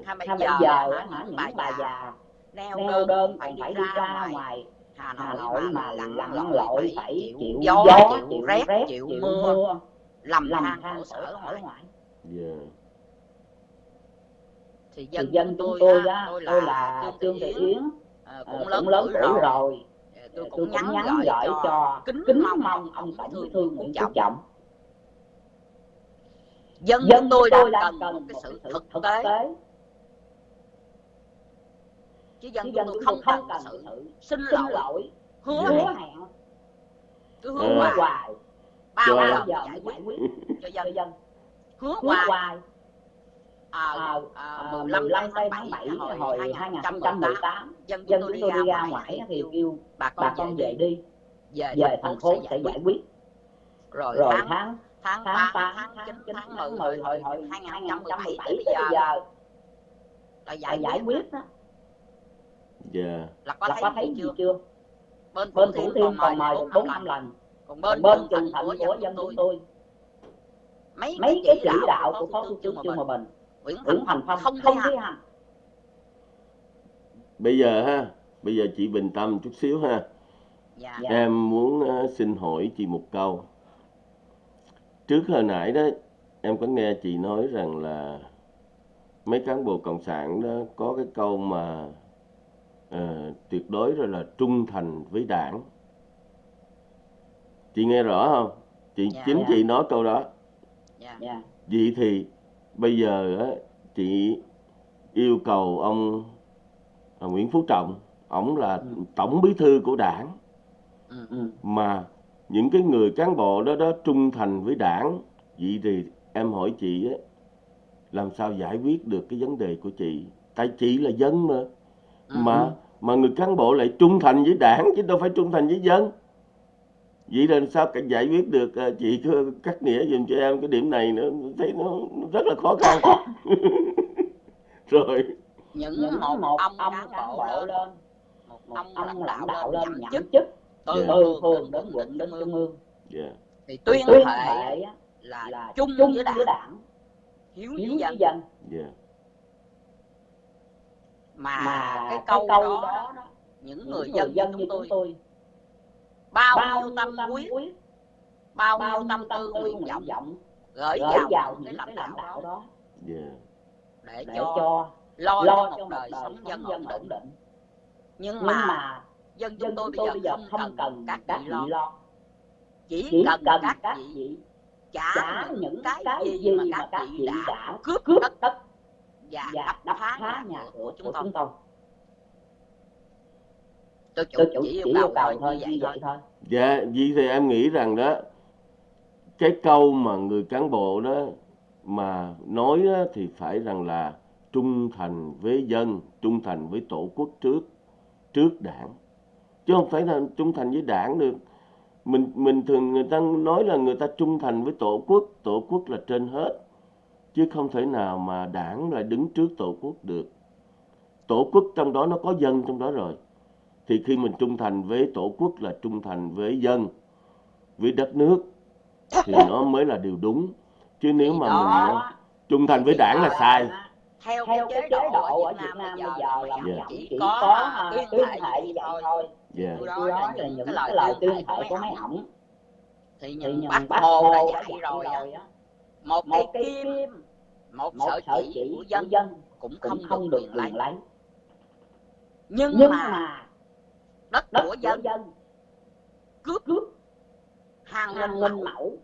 Speaker 2: Hay bây giờ
Speaker 3: bây
Speaker 2: hả, những bà già neo đơn phải đi ra ngoài. Hà Nội mà lặn
Speaker 3: lặn
Speaker 2: lội phải chịu gió chịu rét
Speaker 3: rét
Speaker 2: chịu mưa. lầm
Speaker 3: lầm
Speaker 2: than khổ sở ở
Speaker 3: sở
Speaker 2: ngoài
Speaker 1: yeah,
Speaker 2: thì
Speaker 3: thì
Speaker 2: dân
Speaker 3: dân
Speaker 2: chúng tôi
Speaker 3: tôi
Speaker 2: á
Speaker 3: á
Speaker 2: tôi
Speaker 3: tôi
Speaker 2: là
Speaker 3: là
Speaker 2: Trương Thị Yến ờ,
Speaker 3: ờ,
Speaker 2: cũng lớn
Speaker 3: cũng lớn
Speaker 2: tuổi rồi.
Speaker 3: rồi.
Speaker 2: Ờ, tôi
Speaker 3: tôi
Speaker 2: cũng
Speaker 3: cũng
Speaker 2: nhắn gửi cho
Speaker 3: cho
Speaker 2: kính
Speaker 3: kính
Speaker 2: mong
Speaker 3: mong
Speaker 2: ông
Speaker 3: ông
Speaker 2: tổng bí thư Nguyễn Phú Trọng. Dân
Speaker 3: dân
Speaker 2: tôi
Speaker 3: tôi
Speaker 2: đang cần
Speaker 3: cần
Speaker 2: một cái sự thực
Speaker 3: thực
Speaker 2: tế. chứ dân
Speaker 3: dân
Speaker 2: tôi không
Speaker 3: tôi
Speaker 2: cần
Speaker 3: không cần
Speaker 2: sự xin lỗi
Speaker 3: lỗi
Speaker 2: hứa
Speaker 1: Dạ.
Speaker 2: hẹn. cứ
Speaker 1: Ờ.
Speaker 2: hứa
Speaker 3: hứa
Speaker 2: hoài. Bao giờ
Speaker 3: bao giờ
Speaker 2: giải
Speaker 3: mới
Speaker 2: quyết
Speaker 3: giải quyết
Speaker 2: cho dân.
Speaker 3: dân.
Speaker 2: Hứa hoài à,
Speaker 3: à,
Speaker 2: à,
Speaker 3: à,
Speaker 2: 15
Speaker 3: 15
Speaker 2: tháng
Speaker 3: tháng
Speaker 2: 7
Speaker 3: 7
Speaker 2: hồi
Speaker 3: hồi
Speaker 2: 2018
Speaker 3: 2018
Speaker 2: dân chúng
Speaker 3: dân
Speaker 2: tôi
Speaker 3: chúng
Speaker 2: đi
Speaker 3: tôi
Speaker 2: ra
Speaker 3: đi ra
Speaker 2: ngoài thì kêu bà
Speaker 3: bà
Speaker 2: con về
Speaker 3: về
Speaker 2: đi về
Speaker 3: về
Speaker 2: thành phố sẽ giải
Speaker 3: giải
Speaker 2: quyết. rồi
Speaker 3: rồi
Speaker 2: tháng
Speaker 3: tháng
Speaker 2: tháng
Speaker 3: tháng
Speaker 2: 8
Speaker 3: 8
Speaker 2: tháng 9
Speaker 3: tháng 9
Speaker 2: tháng
Speaker 3: tháng
Speaker 2: 10
Speaker 3: 10
Speaker 2: hồi
Speaker 3: hồi hồi
Speaker 2: 2017
Speaker 3: 2017
Speaker 2: tới bây giờ. là giải
Speaker 3: giải
Speaker 2: quyết
Speaker 3: đó.
Speaker 1: yeah,
Speaker 2: là có
Speaker 3: là có
Speaker 2: thấy gì chưa?
Speaker 3: chưa?
Speaker 2: Bên
Speaker 3: bên
Speaker 2: thủ thiêm còn mời
Speaker 3: mời
Speaker 2: được
Speaker 3: được
Speaker 2: 4
Speaker 3: 4
Speaker 2: năm lần.
Speaker 3: 5 lần.
Speaker 2: Còn bên
Speaker 3: bên
Speaker 2: trường thành của dân chúng tôi. mấy
Speaker 3: mấy
Speaker 2: cái chỉ đạo của phó thủ tướng Trương Hòa
Speaker 3: Hòa
Speaker 2: Bình.
Speaker 3: Bình
Speaker 2: Nguyễn Thành Phong.
Speaker 3: Phong
Speaker 2: không
Speaker 3: không
Speaker 2: thi hành
Speaker 3: hành
Speaker 1: bây giờ ha bây giờ chị bình tâm chút xíu ha.
Speaker 2: Dạ.
Speaker 3: Dạ.
Speaker 1: em muốn ờ, xin hỏi chị một câu. Trước hồi nãy đó em có nghe chị nói rằng là mấy cán bộ cộng sản đó có cái câu mà ờ, tuyệt đối rồi là trung thành với đảng. Chị nghe rõ không? Chị
Speaker 2: Dạ.
Speaker 1: chính
Speaker 3: Dạ.
Speaker 1: chị nói câu đó.
Speaker 2: Dạ.
Speaker 3: Dạ.
Speaker 1: Vậy thì bây giờ chị yêu cầu ông Nguyễn Phú Trọng ổng là
Speaker 3: Ừ.
Speaker 1: tổng bí thư của đảng
Speaker 2: ừ.
Speaker 3: ừ.
Speaker 1: mà những cái người cán bộ đó đó trung thành với đảng vậy thì em hỏi chị á làm sao giải quyết được cái vấn đề của chị tại chị là dân mà mà mà người cán bộ lại trung thành với đảng chứ đâu phải trung thành với dân vậy là sao cả giải quyết được à, chị cứ cắt nghĩa dùm cho em cái điểm này nữa thấy nó nó rất là khó khăn. Rồi.
Speaker 2: Những,
Speaker 3: những
Speaker 2: một,
Speaker 3: một
Speaker 2: ông,
Speaker 3: ông
Speaker 2: cán bộ lên. Một
Speaker 3: một
Speaker 2: ông,
Speaker 3: ông
Speaker 2: lãnh đạo lên nhậm chức.
Speaker 3: chức.
Speaker 2: Từ
Speaker 1: Dạ.
Speaker 3: từ
Speaker 2: phường đến quận đến trung ương
Speaker 3: ương.
Speaker 1: Dạ.
Speaker 2: Thì tuyên
Speaker 3: tuyên
Speaker 2: thệ là,
Speaker 3: là
Speaker 2: chung
Speaker 3: chung
Speaker 2: với đảng.
Speaker 3: đảng.
Speaker 2: Hiếu
Speaker 3: hiếu
Speaker 2: với dân.
Speaker 3: dân.
Speaker 1: Dạ.
Speaker 2: Mà,
Speaker 3: mà
Speaker 2: cái
Speaker 3: cái
Speaker 2: câu,
Speaker 3: câu
Speaker 2: đó,
Speaker 3: đó đó
Speaker 2: những người
Speaker 3: người
Speaker 2: dân,
Speaker 3: dân
Speaker 2: như chúng tôi bao,
Speaker 3: bao
Speaker 2: nhiêu tâm huyết bao
Speaker 3: bao
Speaker 2: nhiêu tâm
Speaker 3: tâm
Speaker 2: tư nguyện vọng?
Speaker 3: vọng.
Speaker 2: gửi vào
Speaker 3: vào
Speaker 2: những cái lãnh đạo đó.
Speaker 3: đó.
Speaker 1: Dạ
Speaker 2: để
Speaker 3: để
Speaker 2: cho
Speaker 3: cho
Speaker 2: lo,
Speaker 3: lo
Speaker 2: cho một đời
Speaker 3: đời
Speaker 2: sống dân ổn
Speaker 3: dân
Speaker 2: định
Speaker 3: ổn định.
Speaker 2: nhưng mà
Speaker 3: mà
Speaker 2: dân chúng
Speaker 3: dân
Speaker 2: tôi bây
Speaker 3: tôi
Speaker 2: giờ
Speaker 3: bây giờ
Speaker 2: không
Speaker 3: không
Speaker 2: cần các vị lo.
Speaker 3: lo.
Speaker 2: Chỉ
Speaker 3: chỉ
Speaker 2: cần
Speaker 3: cần
Speaker 2: các vị trả những cái gì mà các
Speaker 3: các
Speaker 2: vị đã cướp
Speaker 3: cướp
Speaker 2: đất và đập phá nhà của chúng tôi
Speaker 3: tôi
Speaker 2: chủ
Speaker 3: tôi chủ
Speaker 2: chỉ yêu cầu
Speaker 3: yêu cầu
Speaker 2: thôi như vậy
Speaker 3: vậy
Speaker 2: thôi
Speaker 3: thôi
Speaker 1: Dạ, vậy thì em nghĩ rằng đó cái câu mà người cán bộ đó mà nói á, thì phải rằng là trung thành với dân, trung thành với tổ quốc trước trước đảng. Chứ không phải là trung thành với đảng được. Mình mình thường người ta nói là người ta trung thành với tổ quốc, tổ quốc là trên hết. Chứ không thể nào mà đảng lại đứng trước tổ quốc được. Tổ quốc trong đó nó có dân trong đó rồi. Thì khi mình trung thành với tổ quốc là trung thành với dân, với đất nước thì nó mới là điều đúng. Chứ nếu
Speaker 2: Thì
Speaker 1: mà
Speaker 2: đó-
Speaker 1: mình á, trung thành với đảng là
Speaker 2: đó.
Speaker 1: Sai.
Speaker 2: theo
Speaker 3: theo
Speaker 2: cái chế độ ở Việt Nam bây giờ là
Speaker 1: Dạ.
Speaker 2: chỉ có
Speaker 3: có
Speaker 2: à,
Speaker 3: tuyên
Speaker 2: tuyên
Speaker 3: thệ như
Speaker 2: vậy thôi.
Speaker 3: Thôi
Speaker 1: dạ
Speaker 2: tôi
Speaker 3: nói là những cái lời tuyên thệ của mấy ổng.
Speaker 2: thì những bác
Speaker 3: bác
Speaker 2: hồ đã dạy rồi á
Speaker 3: rồi á.
Speaker 2: một
Speaker 3: một
Speaker 2: cây kim một
Speaker 3: một
Speaker 2: sợi chỉ
Speaker 3: chỉ
Speaker 2: của dân
Speaker 3: dân
Speaker 2: cũng không
Speaker 3: không
Speaker 2: được quyền lấy.
Speaker 3: lấy.
Speaker 2: Nhưng
Speaker 3: nhưng
Speaker 2: mà
Speaker 3: mà
Speaker 2: đất
Speaker 3: đất
Speaker 2: của dân
Speaker 3: dân
Speaker 2: cướp
Speaker 3: cướp
Speaker 2: hàng nghìn mẫu
Speaker 3: mẫu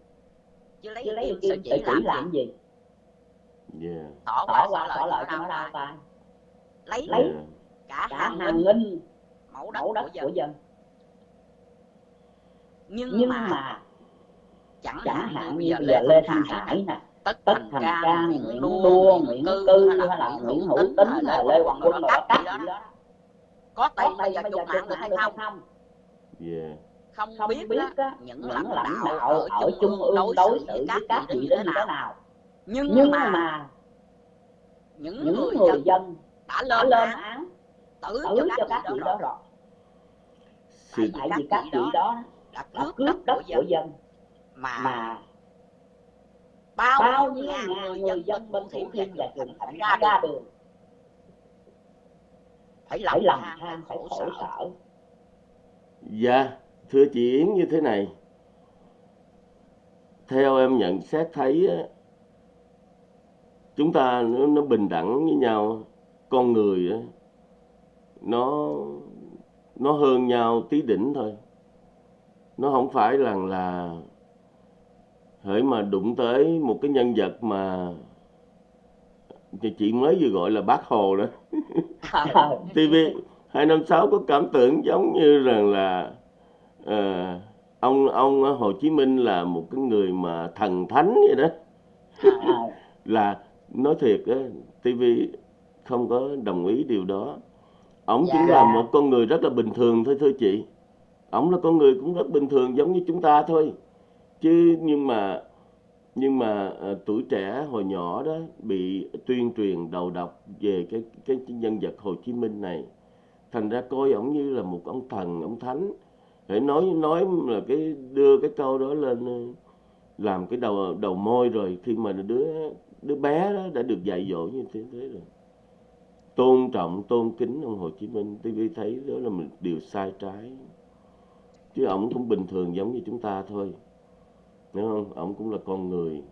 Speaker 2: chứ lấy
Speaker 3: chứ lấy
Speaker 2: kim sợi chỉ làm
Speaker 3: làm
Speaker 2: gì
Speaker 3: gì
Speaker 1: dạ
Speaker 2: tỏ
Speaker 3: tỏ
Speaker 2: qua tỏ lợi cho nó đau
Speaker 3: đau
Speaker 2: tay lấy
Speaker 3: lấy
Speaker 1: dạ
Speaker 2: cả
Speaker 3: cả
Speaker 2: hàng
Speaker 3: hàng
Speaker 2: nghìn mẫu đất
Speaker 3: mẫu đất
Speaker 2: của
Speaker 3: của
Speaker 2: dân nhưng
Speaker 3: nhưng
Speaker 2: mà
Speaker 3: mà
Speaker 2: chẳng
Speaker 3: chẳng
Speaker 2: hạn như bây giờ lê
Speaker 3: lê
Speaker 2: thanh hải
Speaker 3: hải
Speaker 2: nè tất
Speaker 3: tất
Speaker 2: thành cang nguyễn đua nguyễn cư hay là nguyễn hữu
Speaker 3: hữu
Speaker 2: tín
Speaker 3: tín
Speaker 2: hay
Speaker 3: hay
Speaker 2: là lê hoàng quân rồi đó các đó
Speaker 3: đó
Speaker 2: có tiền bây giờ
Speaker 3: giờ
Speaker 2: mạng được hay không?
Speaker 3: không?
Speaker 2: Không
Speaker 3: không
Speaker 2: biết
Speaker 3: biết
Speaker 2: những lãnh đạo ở
Speaker 3: ở
Speaker 2: trung ương đối xử với các vị thế nào? nhưng
Speaker 3: nhưng
Speaker 2: mà
Speaker 3: mà
Speaker 2: những
Speaker 3: những
Speaker 2: người
Speaker 3: người
Speaker 2: dân đã lên
Speaker 3: lên
Speaker 2: án tử cho các
Speaker 3: các
Speaker 2: vị đó
Speaker 3: đó
Speaker 2: rồi.
Speaker 1: sự
Speaker 2: tại vì các vị đó
Speaker 3: đó
Speaker 2: đã cướp đất
Speaker 3: đất
Speaker 2: của dân. mà
Speaker 3: mà
Speaker 2: bao
Speaker 3: bao
Speaker 2: nhiêu ngàn người dân bên thủ thiêm và trường thạnh ra đường phải
Speaker 3: phải
Speaker 2: lòng
Speaker 3: lòng
Speaker 2: than phải
Speaker 3: than phải
Speaker 2: khổ
Speaker 3: khổ
Speaker 2: sở
Speaker 1: Dạ, thưa chị Yến như thế này. Theo em nhận xét thấy á, chúng ta nó, nó bình đẳng với nhau, con người á, nó nó hơn nhau tí đỉnh thôi. Nó không phải là là hễ mà đụng tới một cái nhân vật mà chị chị mới vừa gọi là bác Hồ đó. TV 256 có cảm tưởng giống như rằng là ờ, ông ông Hồ Chí Minh là một cái người mà thần thánh vậy đó. Là nói thiệt á TV không có đồng ý điều đó. Ông chỉ
Speaker 2: Dạ.
Speaker 1: là một con người rất là bình thường thôi thưa chị. Ông là con người cũng rất bình thường giống như chúng ta thôi. Chứ nhưng mà nhưng mà ờ, tuổi trẻ hồi nhỏ đó bị tuyên truyền đầu độc về cái cái nhân vật Hồ Chí Minh này. Thành ra coi ổng như là một ông thần ông thánh. Để nói nói là cái đưa cái câu đó lên ờ, làm cái đầu đầu môi rồi khi mà đứa đứa bé đó đã được dạy dỗ như thế thế rồi. Tôn trọng tôn kính ông Hồ Chí Minh TV thấy đó là một điều sai trái. Chứ ổng cũng bình thường giống như chúng ta thôi hiểu không ổng cũng là con người.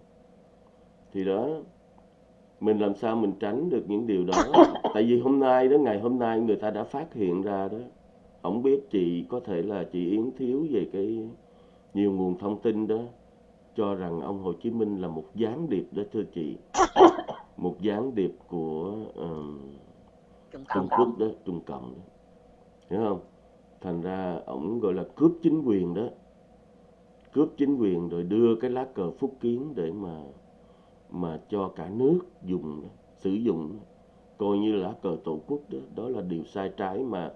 Speaker 1: Thì đó mình làm sao mình tránh được những điều đó? Tại vì hôm nay đó ngày hôm nay người ta đã phát hiện ra đó. Ổng biết chị có thể là chị Yến thiếu về cái nhiều nguồn thông tin đó cho rằng ông Hồ Chí Minh là một gián điệp đó thưa chị. Một gián điệp của ờm,
Speaker 2: Trung
Speaker 1: Trung Quốc đó Trung Cộng đó. Hiểu không? Thành ra ổng gọi là cướp chính quyền đó cướp chính quyền rồi đưa cái lá cờ phúc kiến để mà mà cho cả nước dùng sử dụng. Coi như lá cờ tổ quốc đó đó là điều sai trái mà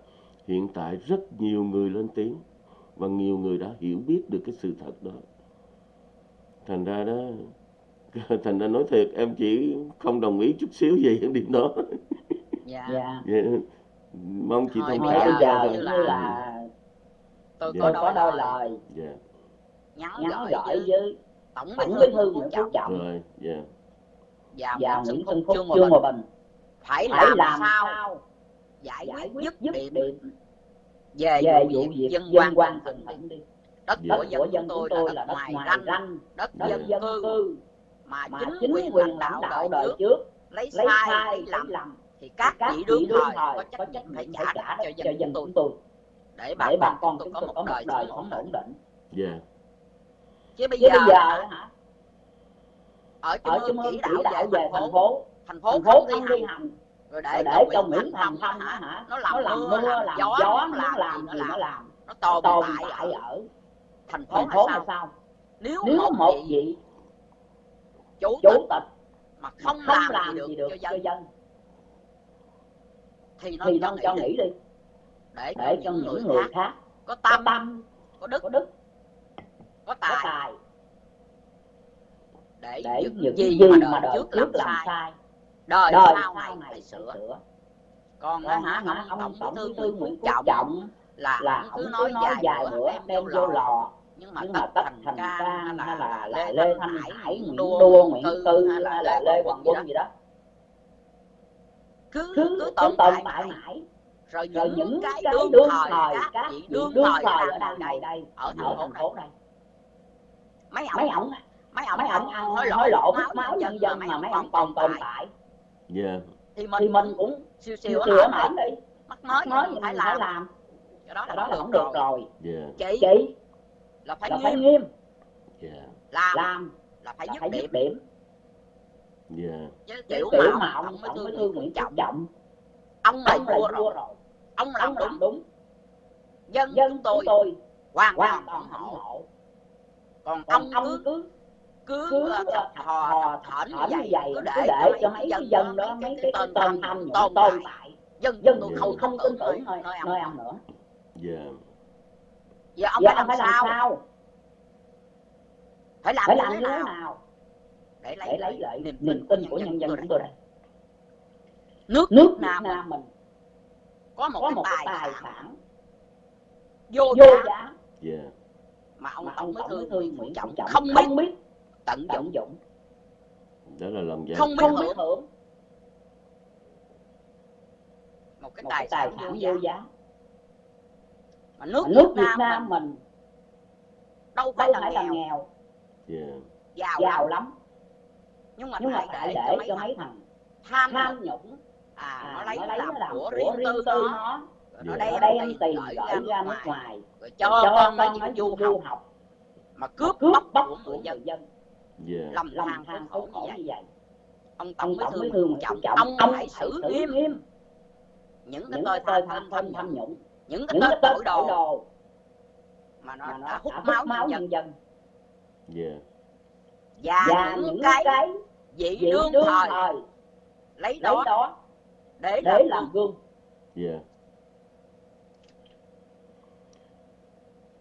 Speaker 1: hiện tại rất nhiều người lên tiếng và nhiều người đã hiểu biết được cái sự thật đó. Thành ra đó thành ra nói thiệt em chỉ không đồng ý chút xíu về cái điểm đó.
Speaker 2: Dạ.
Speaker 3: Dạ.
Speaker 1: Dạ. mong chị thông cảm cho thôi
Speaker 2: là-
Speaker 3: là
Speaker 2: tôi
Speaker 1: Dạ.
Speaker 2: có đôi lời.
Speaker 1: Dạ
Speaker 2: nhắn
Speaker 3: nhắn
Speaker 2: gửi
Speaker 3: gửi
Speaker 2: với tổng bí thư Nguyễn Phú Trọng.
Speaker 3: Trọng.
Speaker 1: Rồi dạ.
Speaker 2: Và
Speaker 3: và
Speaker 2: Nguyễn Xuân Phúc Trương Hòa Bình. phải
Speaker 3: phải
Speaker 2: làm
Speaker 3: làm
Speaker 2: sao? giải
Speaker 3: giải
Speaker 2: quyết dứt điểm.
Speaker 3: điểm.
Speaker 2: Về
Speaker 3: về
Speaker 2: vụ việc dân
Speaker 3: dân
Speaker 2: quan
Speaker 3: quan
Speaker 2: tỉnh
Speaker 3: tỉnh đi.
Speaker 2: Đất
Speaker 1: Dạ.
Speaker 2: của dân
Speaker 3: của
Speaker 2: chúng
Speaker 3: dân
Speaker 2: tôi
Speaker 3: chúng tôi
Speaker 2: là đất ngoài ranh
Speaker 3: ranh.
Speaker 2: đất dân
Speaker 3: dân
Speaker 2: cư.
Speaker 3: cư.
Speaker 2: Mà chính quyền lãnh đạo đời trước
Speaker 3: trước
Speaker 2: lấy sai lấy lầm
Speaker 3: lầm.
Speaker 2: thì các vị đương thời có trách nhiệm
Speaker 3: trách
Speaker 2: phải trả cho dân
Speaker 3: dân
Speaker 2: chúng tôi để bà
Speaker 3: để bà
Speaker 2: con chúng tôi có một đời sống ổn định
Speaker 3: định
Speaker 1: dạ
Speaker 2: chứ bây
Speaker 3: chứ bây
Speaker 2: giờ
Speaker 3: giờ
Speaker 2: hả, ở trung
Speaker 3: ở trung ương
Speaker 2: chỉ đạo về thành phố. thành phố
Speaker 3: thành
Speaker 2: không
Speaker 3: phố
Speaker 2: đi
Speaker 3: không đi.
Speaker 2: hành rồi để
Speaker 3: để
Speaker 2: cho Nguyễn Thành Phong hả?
Speaker 3: hả?
Speaker 2: Nó
Speaker 3: nó
Speaker 2: làm
Speaker 3: làm
Speaker 2: mưa
Speaker 3: mưa
Speaker 2: làm
Speaker 3: làm
Speaker 2: gió
Speaker 3: gió
Speaker 2: nó làm
Speaker 3: làm
Speaker 2: gì nó làm.
Speaker 3: làm.
Speaker 2: Nó tồn
Speaker 3: tồn
Speaker 2: tại
Speaker 3: tại
Speaker 2: ở thành phố
Speaker 3: thành phố là
Speaker 2: sao? Nếu
Speaker 3: nếu
Speaker 2: một
Speaker 3: một
Speaker 2: vị chủ tịch
Speaker 3: chủ tịch
Speaker 2: mà không
Speaker 3: không
Speaker 2: làm
Speaker 3: làm
Speaker 2: gì
Speaker 3: gì
Speaker 2: được cho dân
Speaker 3: dân
Speaker 2: thì nó
Speaker 3: thì
Speaker 2: cho
Speaker 3: nó cho
Speaker 2: nghỉ. đi. Để
Speaker 3: để
Speaker 2: cho những người khác có tâm
Speaker 3: tâm
Speaker 2: có đức.
Speaker 3: có đức
Speaker 2: có
Speaker 3: có
Speaker 2: tài.
Speaker 3: tài.
Speaker 2: Để
Speaker 3: để
Speaker 2: những
Speaker 3: những
Speaker 2: gì
Speaker 3: gì
Speaker 2: mà
Speaker 3: mà
Speaker 2: đời
Speaker 3: đời
Speaker 2: trước làm
Speaker 3: trước làm
Speaker 2: sai đời
Speaker 3: đời
Speaker 2: sau này phải sửa. còn
Speaker 3: còn
Speaker 2: hả?
Speaker 3: hả?
Speaker 2: Ông
Speaker 3: ông
Speaker 2: tổng bí thư Nguyễn Phú Trọng là
Speaker 3: là
Speaker 2: ông
Speaker 3: ông
Speaker 2: cứ nói
Speaker 3: nói
Speaker 2: bữa
Speaker 3: bữa
Speaker 2: đem vô lò. Nhưng mà
Speaker 3: nhưng
Speaker 2: tất
Speaker 3: mà tất
Speaker 2: thành cang hay là
Speaker 3: là
Speaker 2: lê thanh hải nguyễn đua nguyễn cư hay là lê hoàng quân gì đó. Cứ
Speaker 3: cứ
Speaker 2: tồn tại. mãi
Speaker 3: mãi.
Speaker 2: Rồi
Speaker 3: rồi
Speaker 2: những
Speaker 3: những
Speaker 2: cái
Speaker 3: cái
Speaker 2: đương thời các vị đương thời ở đây
Speaker 3: đây
Speaker 2: ở thành phố này mấy
Speaker 3: mấy
Speaker 2: ổng
Speaker 3: ổng
Speaker 2: mấy ổng
Speaker 3: mấy ổng
Speaker 2: ăn
Speaker 3: hối
Speaker 2: lộ.
Speaker 3: lộ.
Speaker 2: Hút máu
Speaker 3: máu
Speaker 2: nhân dân mà mấy ổng còn tồn tại
Speaker 1: dạ.
Speaker 2: Thì mình
Speaker 3: thì mình
Speaker 2: cũng siêu
Speaker 3: siêu
Speaker 2: hở
Speaker 3: hở
Speaker 2: đi. Mắc mới
Speaker 3: gì
Speaker 2: phải làm.
Speaker 3: làm.
Speaker 2: Cái đó là
Speaker 3: đó là
Speaker 2: không được rồi.
Speaker 1: dạ.
Speaker 2: Chị
Speaker 3: chị?
Speaker 2: là phải
Speaker 3: là
Speaker 2: nghiêm.
Speaker 3: nghiêm.
Speaker 1: Dạ.
Speaker 2: Làm.
Speaker 3: Làm.
Speaker 2: Là phải
Speaker 3: là
Speaker 2: dứt điểm.
Speaker 1: dạ.
Speaker 2: Chứ
Speaker 3: kiểu
Speaker 2: kiểu
Speaker 3: mà ông
Speaker 2: mới thương
Speaker 3: thư
Speaker 2: Nguyễn Trọng
Speaker 3: Trọng.
Speaker 2: Ông là
Speaker 3: là
Speaker 2: vua rồi.
Speaker 3: rồi.
Speaker 2: Ông làm
Speaker 3: ông
Speaker 2: đúng.
Speaker 3: đúng.
Speaker 2: Dân
Speaker 3: dân
Speaker 2: chúng tôi
Speaker 3: tôi
Speaker 2: hoàn toàn ủng
Speaker 3: ủng
Speaker 2: hộ.
Speaker 3: hộ
Speaker 2: còn
Speaker 3: còn
Speaker 2: ông
Speaker 3: ông
Speaker 2: cứ
Speaker 3: cứ
Speaker 2: cứ
Speaker 3: cứ thò
Speaker 2: thởn như vậy
Speaker 3: vậy
Speaker 2: cứ
Speaker 3: cứ
Speaker 2: để
Speaker 3: để
Speaker 2: cho mấy cái dân đó mấy cái
Speaker 3: cái
Speaker 2: tên nhũng
Speaker 3: nhũng
Speaker 2: tồn tại dân
Speaker 3: dân
Speaker 2: tôi
Speaker 1: Dạ.
Speaker 2: không
Speaker 3: không tin tưởng
Speaker 2: nơi ông
Speaker 3: nữa.
Speaker 1: Dạ.
Speaker 2: Giờ ông
Speaker 3: giờ
Speaker 2: phải làm sao?
Speaker 3: sao?
Speaker 2: Phải làm
Speaker 3: phải làm
Speaker 2: thế
Speaker 3: như thế
Speaker 2: nào? để lấy
Speaker 3: để lấy
Speaker 2: lại niềm tin
Speaker 3: tin
Speaker 2: của nhân dân chúng tôi
Speaker 3: đây.
Speaker 2: nước
Speaker 3: nước
Speaker 2: Nam mình
Speaker 3: Nam mình
Speaker 2: có một
Speaker 3: có
Speaker 2: cái
Speaker 3: một
Speaker 2: tài
Speaker 3: tài
Speaker 2: sản. vô
Speaker 3: vô
Speaker 2: giá.
Speaker 1: Dạ
Speaker 2: mà ông tổng bí thư Nguyễn Phú Trọng không biết.
Speaker 3: Không biết.
Speaker 2: Tận dụng.
Speaker 3: Dụng.
Speaker 1: Đó là lòng dạ.
Speaker 2: Không biết
Speaker 3: không biết
Speaker 2: hưởng.
Speaker 3: hưởng.
Speaker 2: Một cái
Speaker 3: một
Speaker 2: tài sản vô giá.
Speaker 3: giá.
Speaker 2: Mà nước
Speaker 3: Mà nước
Speaker 2: Việt
Speaker 3: Việt
Speaker 2: Nam
Speaker 3: Nam
Speaker 2: mình
Speaker 3: mình
Speaker 2: đâu phải
Speaker 3: đâu
Speaker 2: là
Speaker 3: phải là
Speaker 2: nghèo.
Speaker 3: nghèo.
Speaker 1: Dạ
Speaker 2: giàu
Speaker 3: giàu
Speaker 2: lắm. nhưng mà
Speaker 3: nhưng mà
Speaker 2: phải để
Speaker 3: để
Speaker 2: cho mấy
Speaker 3: thằng
Speaker 2: tham
Speaker 3: tham
Speaker 2: nhũng.
Speaker 3: nhũng.
Speaker 2: À nó
Speaker 3: à,
Speaker 2: lấy
Speaker 3: nó
Speaker 2: làm
Speaker 3: làm
Speaker 2: của riêng
Speaker 3: riêng
Speaker 2: tư
Speaker 3: tư
Speaker 2: nó.
Speaker 3: nó
Speaker 2: rồi nó
Speaker 1: Dạ.
Speaker 3: nó
Speaker 2: đem
Speaker 3: đem
Speaker 2: tiền
Speaker 3: tiền
Speaker 2: gửi
Speaker 3: gửi
Speaker 2: ra nước ngoài. Rồi
Speaker 3: cho
Speaker 2: cho con nó
Speaker 3: con nó
Speaker 2: đi du
Speaker 3: du
Speaker 2: học.
Speaker 3: học.
Speaker 2: Mà
Speaker 3: cướp
Speaker 2: cướp bóc
Speaker 3: bóc
Speaker 2: của người dân.
Speaker 3: dân.
Speaker 1: Dạ.
Speaker 2: Lầm
Speaker 3: lầm
Speaker 2: than
Speaker 3: than
Speaker 2: khổ như vậy.
Speaker 3: vậy.
Speaker 2: Ông tổng
Speaker 3: ông
Speaker 2: bí
Speaker 3: tổng
Speaker 2: thư Phú Trọng
Speaker 3: Trọng
Speaker 2: ông
Speaker 3: ông
Speaker 2: phải xử
Speaker 3: xử
Speaker 2: nghiêm.
Speaker 3: Nghiêm.
Speaker 2: Những cái
Speaker 3: những
Speaker 2: tôi
Speaker 3: cái
Speaker 2: tham tham
Speaker 3: tham
Speaker 2: nhũng. Những cái
Speaker 3: những
Speaker 2: tên
Speaker 3: cái
Speaker 2: tội đồ.
Speaker 3: đồ.
Speaker 2: Mà nó
Speaker 3: mà
Speaker 2: đã hút máu nhân dân.
Speaker 1: dạ.
Speaker 2: Và
Speaker 3: và
Speaker 2: những
Speaker 3: những
Speaker 2: cái
Speaker 3: cái
Speaker 2: vị đương
Speaker 3: đương
Speaker 2: thời.
Speaker 3: thời.
Speaker 2: Lấy
Speaker 3: lấy
Speaker 2: đó để
Speaker 3: để
Speaker 2: làm gương.
Speaker 3: gương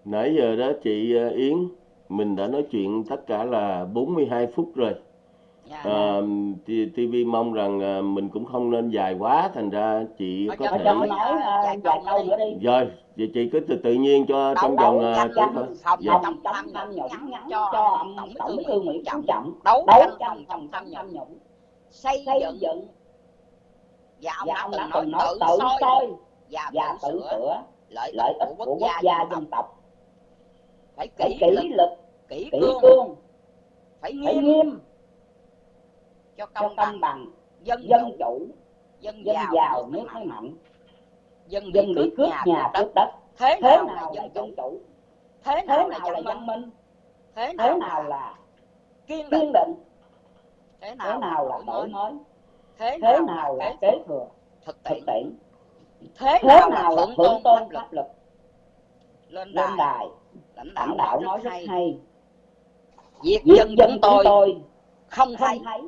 Speaker 1: nãy giờ đó chị ờ, Yến mình đã nói chuyện tất cả là 42 phút rồi.
Speaker 2: Dạ.
Speaker 1: Ờ, thì TV mong rằng ờ, mình cũng không nên dài quá thành ra chị có thể
Speaker 2: nói, ờ,
Speaker 3: ờ,
Speaker 2: vài
Speaker 3: vài
Speaker 2: câu
Speaker 3: câu
Speaker 2: nữa
Speaker 3: đi.
Speaker 1: rồi vậy chị cứ từ tự nhiên cho
Speaker 2: Đấu-
Speaker 1: trong vòng ờ, dạ.
Speaker 2: chống
Speaker 3: phòng
Speaker 2: tham nhũng cho ông tổng bí thư Nguyễn Phú Trọng. đấu tranh phòng tham nhũng xây dựng. và ông đã
Speaker 3: ông
Speaker 2: từng
Speaker 3: đã
Speaker 2: nói
Speaker 3: từng nói
Speaker 2: tự soi. và tự sửa. lợi ích của quốc gia dân tộc phải luật
Speaker 3: luật
Speaker 2: kỷ
Speaker 3: kỷ
Speaker 2: cương.
Speaker 3: cương.
Speaker 2: Phải
Speaker 3: phải
Speaker 2: nghiêm.
Speaker 3: nghiêm.
Speaker 2: Cho
Speaker 3: cho
Speaker 2: công
Speaker 3: công
Speaker 2: bằng.
Speaker 3: bằng.
Speaker 2: Dân
Speaker 3: dân
Speaker 2: chủ.
Speaker 3: chủ.
Speaker 2: Dân
Speaker 3: dân
Speaker 2: giàu
Speaker 3: giàu
Speaker 2: nước mới mạnh. dân
Speaker 3: dân bị
Speaker 2: cướp nhà cướp đất. thế
Speaker 3: thế
Speaker 2: nào là
Speaker 3: nào là
Speaker 2: dân chủ? thế
Speaker 3: thế
Speaker 2: nào là
Speaker 3: nào là
Speaker 2: dân
Speaker 3: dân
Speaker 2: minh? Thế
Speaker 3: thế
Speaker 2: nào
Speaker 3: nào
Speaker 2: là kiên định?
Speaker 3: định?
Speaker 2: Thế
Speaker 3: thế
Speaker 2: nào
Speaker 3: nào
Speaker 2: là đổi mới? thế
Speaker 3: thế
Speaker 2: nào
Speaker 3: nào
Speaker 2: là kế
Speaker 3: thừa?
Speaker 2: thực tiễn. thế
Speaker 3: thế
Speaker 2: nào là
Speaker 3: nào
Speaker 2: thượng tôn pháp
Speaker 3: luật?
Speaker 2: lên đài lãnh
Speaker 3: lãnh
Speaker 2: đạo
Speaker 3: đạo
Speaker 2: nói rất hay.
Speaker 3: hay.
Speaker 2: Việc dân
Speaker 3: dân
Speaker 2: chúng tôi
Speaker 3: tôi
Speaker 2: không
Speaker 3: không
Speaker 2: thấy.
Speaker 3: thấy.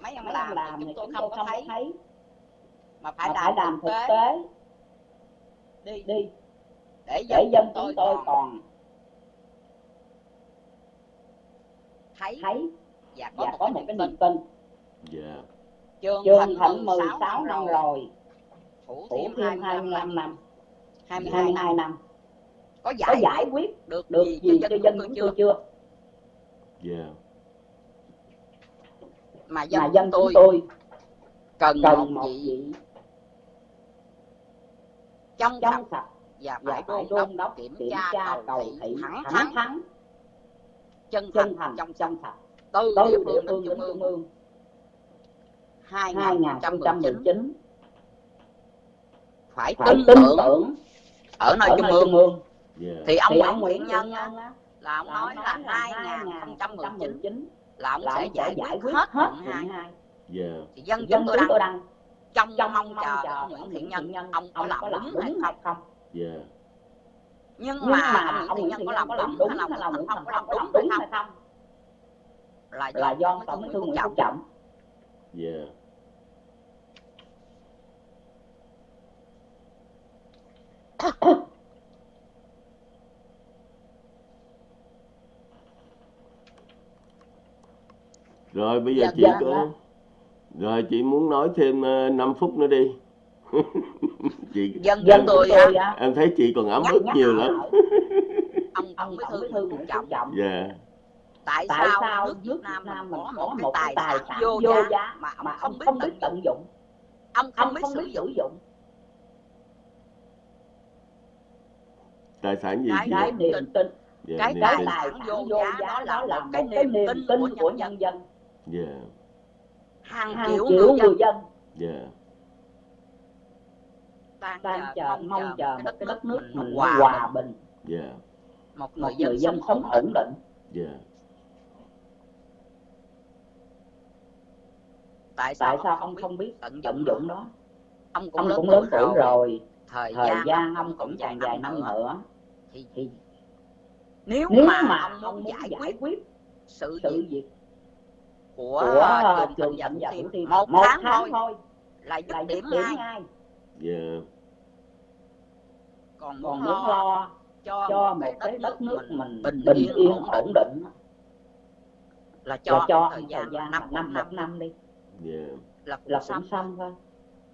Speaker 2: Mấy ông
Speaker 3: mấy
Speaker 2: làm,
Speaker 3: làm
Speaker 2: chúng tôi không
Speaker 3: không
Speaker 2: thấy.
Speaker 3: thấy.
Speaker 2: Mà phải
Speaker 3: mà phải
Speaker 2: làm
Speaker 3: làm
Speaker 2: thực tế.
Speaker 3: tế.
Speaker 2: Đi.
Speaker 3: Đi.
Speaker 2: Để
Speaker 3: để
Speaker 2: dân
Speaker 3: dân
Speaker 2: chúng tôi còn thấy
Speaker 3: thấy
Speaker 2: và có
Speaker 3: và
Speaker 2: một
Speaker 3: có
Speaker 2: cái
Speaker 3: một
Speaker 2: niềm
Speaker 3: cái
Speaker 2: tin.
Speaker 3: niềm tin.
Speaker 1: Dạ.
Speaker 2: Trường
Speaker 3: trường
Speaker 2: thành
Speaker 3: thành
Speaker 2: 16
Speaker 3: 16
Speaker 2: năm rồi. thêm
Speaker 3: thêm
Speaker 2: 25 năm.
Speaker 3: 25 năm
Speaker 2: 22 năm.
Speaker 3: 22 năm.
Speaker 2: Có
Speaker 3: có
Speaker 2: giải
Speaker 3: giải
Speaker 2: quyết được
Speaker 3: được
Speaker 2: gì
Speaker 3: gì
Speaker 2: cho
Speaker 3: cho
Speaker 2: dân
Speaker 3: dân
Speaker 2: chúng tôi
Speaker 3: tôi
Speaker 2: chưa
Speaker 3: chưa?
Speaker 1: dạ.
Speaker 2: Mà dân
Speaker 3: mà dân
Speaker 2: tôi
Speaker 3: tôi
Speaker 2: cần
Speaker 3: cần
Speaker 2: một vị trong sạch
Speaker 3: trong sạch
Speaker 2: và phải đôn đốc
Speaker 3: đốc
Speaker 2: kiểm
Speaker 3: kiểm
Speaker 2: tra cầu thị thẳng
Speaker 3: thẳng
Speaker 2: thắn
Speaker 3: thắn
Speaker 2: chân thành
Speaker 3: chân thành
Speaker 2: trong sạch.
Speaker 3: trong sạch
Speaker 2: từ địa phương đến trung ương.
Speaker 3: ương.
Speaker 2: 2019
Speaker 3: 2019
Speaker 2: phải
Speaker 3: phải
Speaker 2: tin
Speaker 3: tin
Speaker 2: tưởng
Speaker 3: tưởng
Speaker 2: ở nơi trung ương
Speaker 1: dạ.
Speaker 2: Thì ông Nguyễn
Speaker 3: Nguyễn
Speaker 2: Nhân là ông nói là
Speaker 3: nói là
Speaker 2: 2019
Speaker 3: 2019
Speaker 2: là ông sẽ giải quyết hết
Speaker 3: hết
Speaker 2: quận
Speaker 3: quận
Speaker 2: 2
Speaker 3: 2
Speaker 1: dạ.
Speaker 2: Thì dân chúng tôi đang trong
Speaker 3: trong
Speaker 2: mong
Speaker 3: mong
Speaker 2: chờ ông Nguyễn Thiện Nhân. Ông có làm đúng hay không
Speaker 3: không?
Speaker 1: Dạ.
Speaker 2: Nhưng mà ông Nguyễn Thiện Nhân có làm đúng hay
Speaker 3: không?
Speaker 2: đúng
Speaker 3: có làm đúng
Speaker 2: không
Speaker 3: hay không?
Speaker 2: là do tổng bí thư Nguyễn Phú
Speaker 3: Phú
Speaker 2: Trọng
Speaker 1: rồi bây giờ
Speaker 2: dạ,
Speaker 1: chị
Speaker 3: dạ,
Speaker 1: có dạ. rồi chị muốn nói thêm ờ, 5 phút nữa đi. Chị
Speaker 2: dân
Speaker 3: dân
Speaker 2: tôi em,
Speaker 3: dạ.
Speaker 1: em thấy chị còn ấm
Speaker 2: dạ,
Speaker 1: ức
Speaker 2: dạ.
Speaker 1: nhiều lắm.
Speaker 2: Ông
Speaker 3: ông
Speaker 2: bí thư
Speaker 3: thư cũng
Speaker 2: trọng.
Speaker 3: Trọng
Speaker 1: yeah.
Speaker 2: tại,
Speaker 3: tại
Speaker 2: sao,
Speaker 3: sao
Speaker 2: nước Việt Nam, Nam mình có một cái tài sản vô giá mà
Speaker 3: mà ông không biết
Speaker 2: tận dụng? Ông không biết sử dụng.
Speaker 1: tài sản gì
Speaker 2: cái niềm tin,
Speaker 1: Yeah,
Speaker 2: cái
Speaker 3: tài
Speaker 2: sản vô giá đó là,
Speaker 3: là
Speaker 2: cái niềm tin,
Speaker 3: tin
Speaker 2: của, nhân
Speaker 3: dân. yeah.
Speaker 1: Dạ.
Speaker 2: hàng,
Speaker 3: hàng
Speaker 2: triệu người,
Speaker 3: người dân.
Speaker 1: Yeah.
Speaker 3: Đang,
Speaker 2: đang
Speaker 3: chờ mong chờ một cái đất nước mình
Speaker 2: hòa bình.
Speaker 1: yeah.
Speaker 2: một người dân,
Speaker 3: dân
Speaker 2: sống ổn định.
Speaker 3: yeah.
Speaker 1: Dạ.
Speaker 2: tại sao,
Speaker 3: tại
Speaker 2: sao ông
Speaker 3: không biết
Speaker 2: tận dụng đó ông cũng,
Speaker 3: ông
Speaker 2: lớn
Speaker 3: tuổi
Speaker 2: rồi thời,
Speaker 3: thời
Speaker 2: gian,
Speaker 3: gian
Speaker 2: ông cũng dài
Speaker 3: dài
Speaker 2: năm nữa. thì,
Speaker 3: thì
Speaker 2: nếu,
Speaker 3: nếu
Speaker 2: mà,
Speaker 3: mà
Speaker 2: ông muốn giải,
Speaker 3: giải
Speaker 2: quyết,
Speaker 3: quyết
Speaker 2: sự,
Speaker 3: sự
Speaker 2: việc của,
Speaker 3: của
Speaker 2: trường
Speaker 3: thẩm
Speaker 2: dẫn
Speaker 3: thì
Speaker 2: một,
Speaker 3: một
Speaker 2: tháng,
Speaker 3: tháng
Speaker 2: thôi là dứt điểm,
Speaker 3: điểm
Speaker 2: ngay.
Speaker 3: yeah.
Speaker 1: Dạ.
Speaker 2: còn
Speaker 3: còn
Speaker 2: muốn lo, cho,
Speaker 3: cho
Speaker 2: một cái đất nước
Speaker 3: mình bình,
Speaker 2: bình
Speaker 3: yên, ổn định
Speaker 2: là
Speaker 3: cho,
Speaker 2: là
Speaker 3: cho
Speaker 2: thời gian năm
Speaker 3: năm
Speaker 2: năm
Speaker 3: đi.
Speaker 1: Yeah.
Speaker 2: là cũng,
Speaker 3: là cũng xong thôi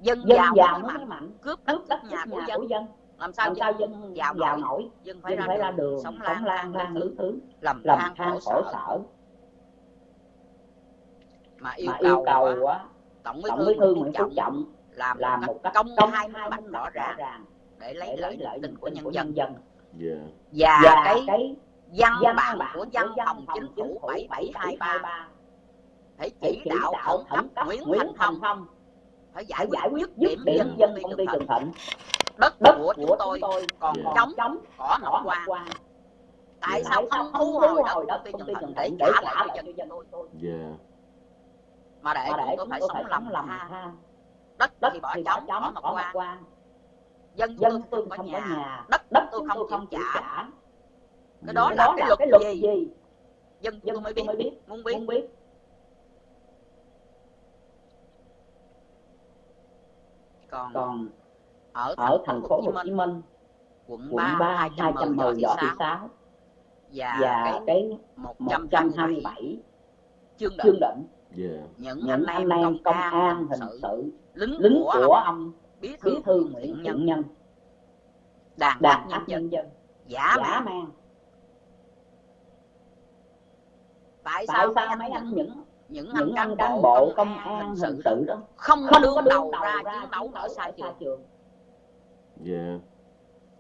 Speaker 2: dân,
Speaker 3: dân
Speaker 2: giàu,
Speaker 3: giàu
Speaker 2: mới mạnh,
Speaker 3: mạnh.
Speaker 2: Cướp đất
Speaker 3: cướp
Speaker 2: nhà,
Speaker 3: nhà
Speaker 2: của dân,
Speaker 3: của
Speaker 2: dân. làm sao,
Speaker 3: làm sao
Speaker 2: dân giàu,
Speaker 3: giàu
Speaker 2: nổi? Dân phải,
Speaker 3: dân
Speaker 2: ra,
Speaker 3: phải đường, ra
Speaker 2: đường sống lang
Speaker 3: lang
Speaker 2: lang
Speaker 3: thứ thứ
Speaker 2: làm than khổ sở, mà yêu,
Speaker 3: mà yêu
Speaker 2: cầu
Speaker 3: quá
Speaker 2: tổng bí thư,
Speaker 3: thư
Speaker 2: nguyễn phú trọng làm
Speaker 3: làm
Speaker 2: một cách công khai minh bạch rõ ràng để lấy
Speaker 3: lợi
Speaker 2: lợi
Speaker 3: tình
Speaker 2: của nhân dân.
Speaker 3: Dạ. dân.
Speaker 2: Và cái văn bản của văn phòng chính phủ
Speaker 3: ba.
Speaker 2: Phải
Speaker 3: chỉ
Speaker 2: đạo tổng thống Nguyễn Thành Phong phải giải quyết
Speaker 3: giải quyết dứt điểm
Speaker 2: dân
Speaker 3: dân
Speaker 2: công ty Trường Thịnh. Đất,
Speaker 3: đất
Speaker 2: của, của chúng tôi còn trống cỏ
Speaker 3: nỏ
Speaker 2: qua,
Speaker 3: qua.
Speaker 2: tại sao không thu hồi đất, đất?
Speaker 3: Công ty
Speaker 2: Trường Thịnh để trả lại cho dân tôi.
Speaker 1: Dạ.
Speaker 2: mà để chúng tôi phải sống lầm
Speaker 3: lầm ha.
Speaker 2: đất thì bỏ trống cỏ nọ
Speaker 3: qua.
Speaker 2: dân
Speaker 3: dân
Speaker 2: tôi không có nhà. đất
Speaker 3: đất
Speaker 2: tôi không chịu trả. cái đó là cái luật gì? dân tôi mới biết. Muốn biết. còn,
Speaker 3: còn
Speaker 2: ở,
Speaker 3: ở
Speaker 2: thành phố Hồ
Speaker 3: Chí
Speaker 2: Minh quận 3,
Speaker 3: 3
Speaker 2: 210 võ thị sáu và,
Speaker 3: và
Speaker 2: cái 127 chương định,
Speaker 3: chương
Speaker 2: định.
Speaker 1: Yeah.
Speaker 2: Những,
Speaker 3: những
Speaker 2: anh em công an hình sự lính,
Speaker 3: lính
Speaker 2: của, ông bí thư,
Speaker 3: bí
Speaker 2: thư Nguyễn Thiện Nhân đàn
Speaker 3: đàn
Speaker 2: áp nhân dân giả,
Speaker 3: giả
Speaker 2: man. tại sao,
Speaker 3: tại
Speaker 2: sao mấy anh những
Speaker 3: những
Speaker 2: anh, cán,
Speaker 3: cán
Speaker 2: bộ công an hình sự,
Speaker 3: tự
Speaker 2: đó. không,
Speaker 3: không có đương đầu,
Speaker 2: đầu
Speaker 3: ra
Speaker 2: chiến đấu ở xa trường.
Speaker 3: yeah.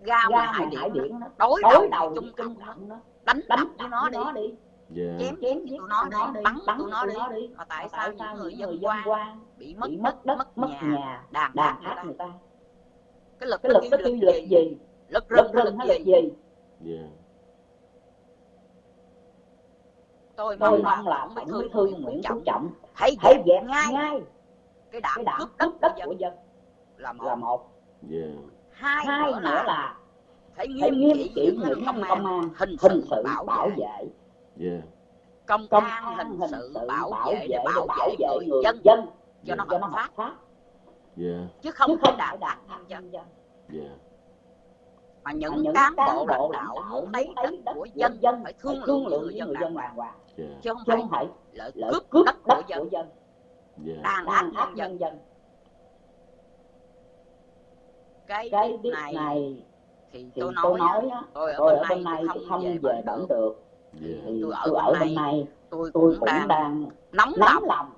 Speaker 1: Dạ.
Speaker 2: ra
Speaker 3: mà
Speaker 2: hải điện,
Speaker 3: điện đó.
Speaker 2: đối đầu,
Speaker 3: chung
Speaker 2: trung
Speaker 3: tâm đó.
Speaker 2: Đánh
Speaker 3: đánh
Speaker 2: với nó đi.
Speaker 3: Yeah.
Speaker 1: chém
Speaker 2: chém giết nó đi. bắn bắn tụi nó đi. mà tại sao những người dân quan bị mất
Speaker 3: mất đất
Speaker 2: mất nhà đàn áp người ta? cái lực
Speaker 3: cái lực cái tiêu
Speaker 2: lực gì? lực rừng hay lực gì?
Speaker 1: Dạ.
Speaker 2: tôi mong là ông bí
Speaker 3: thương
Speaker 2: nguyễn phú trọng,
Speaker 3: trọng thấy
Speaker 2: dẹp, ngay,
Speaker 3: ngay
Speaker 2: cái đảng,
Speaker 3: đảng
Speaker 2: cướp đất,
Speaker 3: đất của dân
Speaker 2: là một,
Speaker 3: là
Speaker 2: một.
Speaker 1: Yeah.
Speaker 2: hai,
Speaker 3: hai
Speaker 2: nữa là, phải nghiêm,
Speaker 3: nghiêm
Speaker 2: trị những công an, hình
Speaker 3: hình
Speaker 2: sự, bảo,
Speaker 3: bảo
Speaker 2: vệ.
Speaker 1: Yeah.
Speaker 2: công,
Speaker 3: công
Speaker 2: an hình,
Speaker 3: hình
Speaker 2: sự bảo vệ để bảo vệ người dân,
Speaker 3: dân
Speaker 2: yeah.
Speaker 3: cho nó hợp
Speaker 1: phát
Speaker 2: chứ không phải đạo
Speaker 3: đạt
Speaker 2: nhân dân
Speaker 1: yeah
Speaker 2: mà những,
Speaker 3: những
Speaker 2: cán bộ lãnh đạo muốn lấy đất của
Speaker 3: dân,
Speaker 2: dân phải thương lượng người dân
Speaker 3: làm.
Speaker 2: hoàng.
Speaker 3: Dạ. Hoàng
Speaker 2: chứ không phải lợi cướp,
Speaker 3: cướp
Speaker 2: đất,
Speaker 3: đất
Speaker 2: của dân. Đàn áp
Speaker 3: áp
Speaker 2: dân.
Speaker 3: dân.
Speaker 2: Cái
Speaker 3: cái biết
Speaker 2: này,
Speaker 3: này
Speaker 2: thì tôi nói, tôi ở bên này tôi không về
Speaker 3: bẩn
Speaker 2: được.
Speaker 1: Dạ.
Speaker 2: tôi ở bên này tôi cũng đang nóng lòng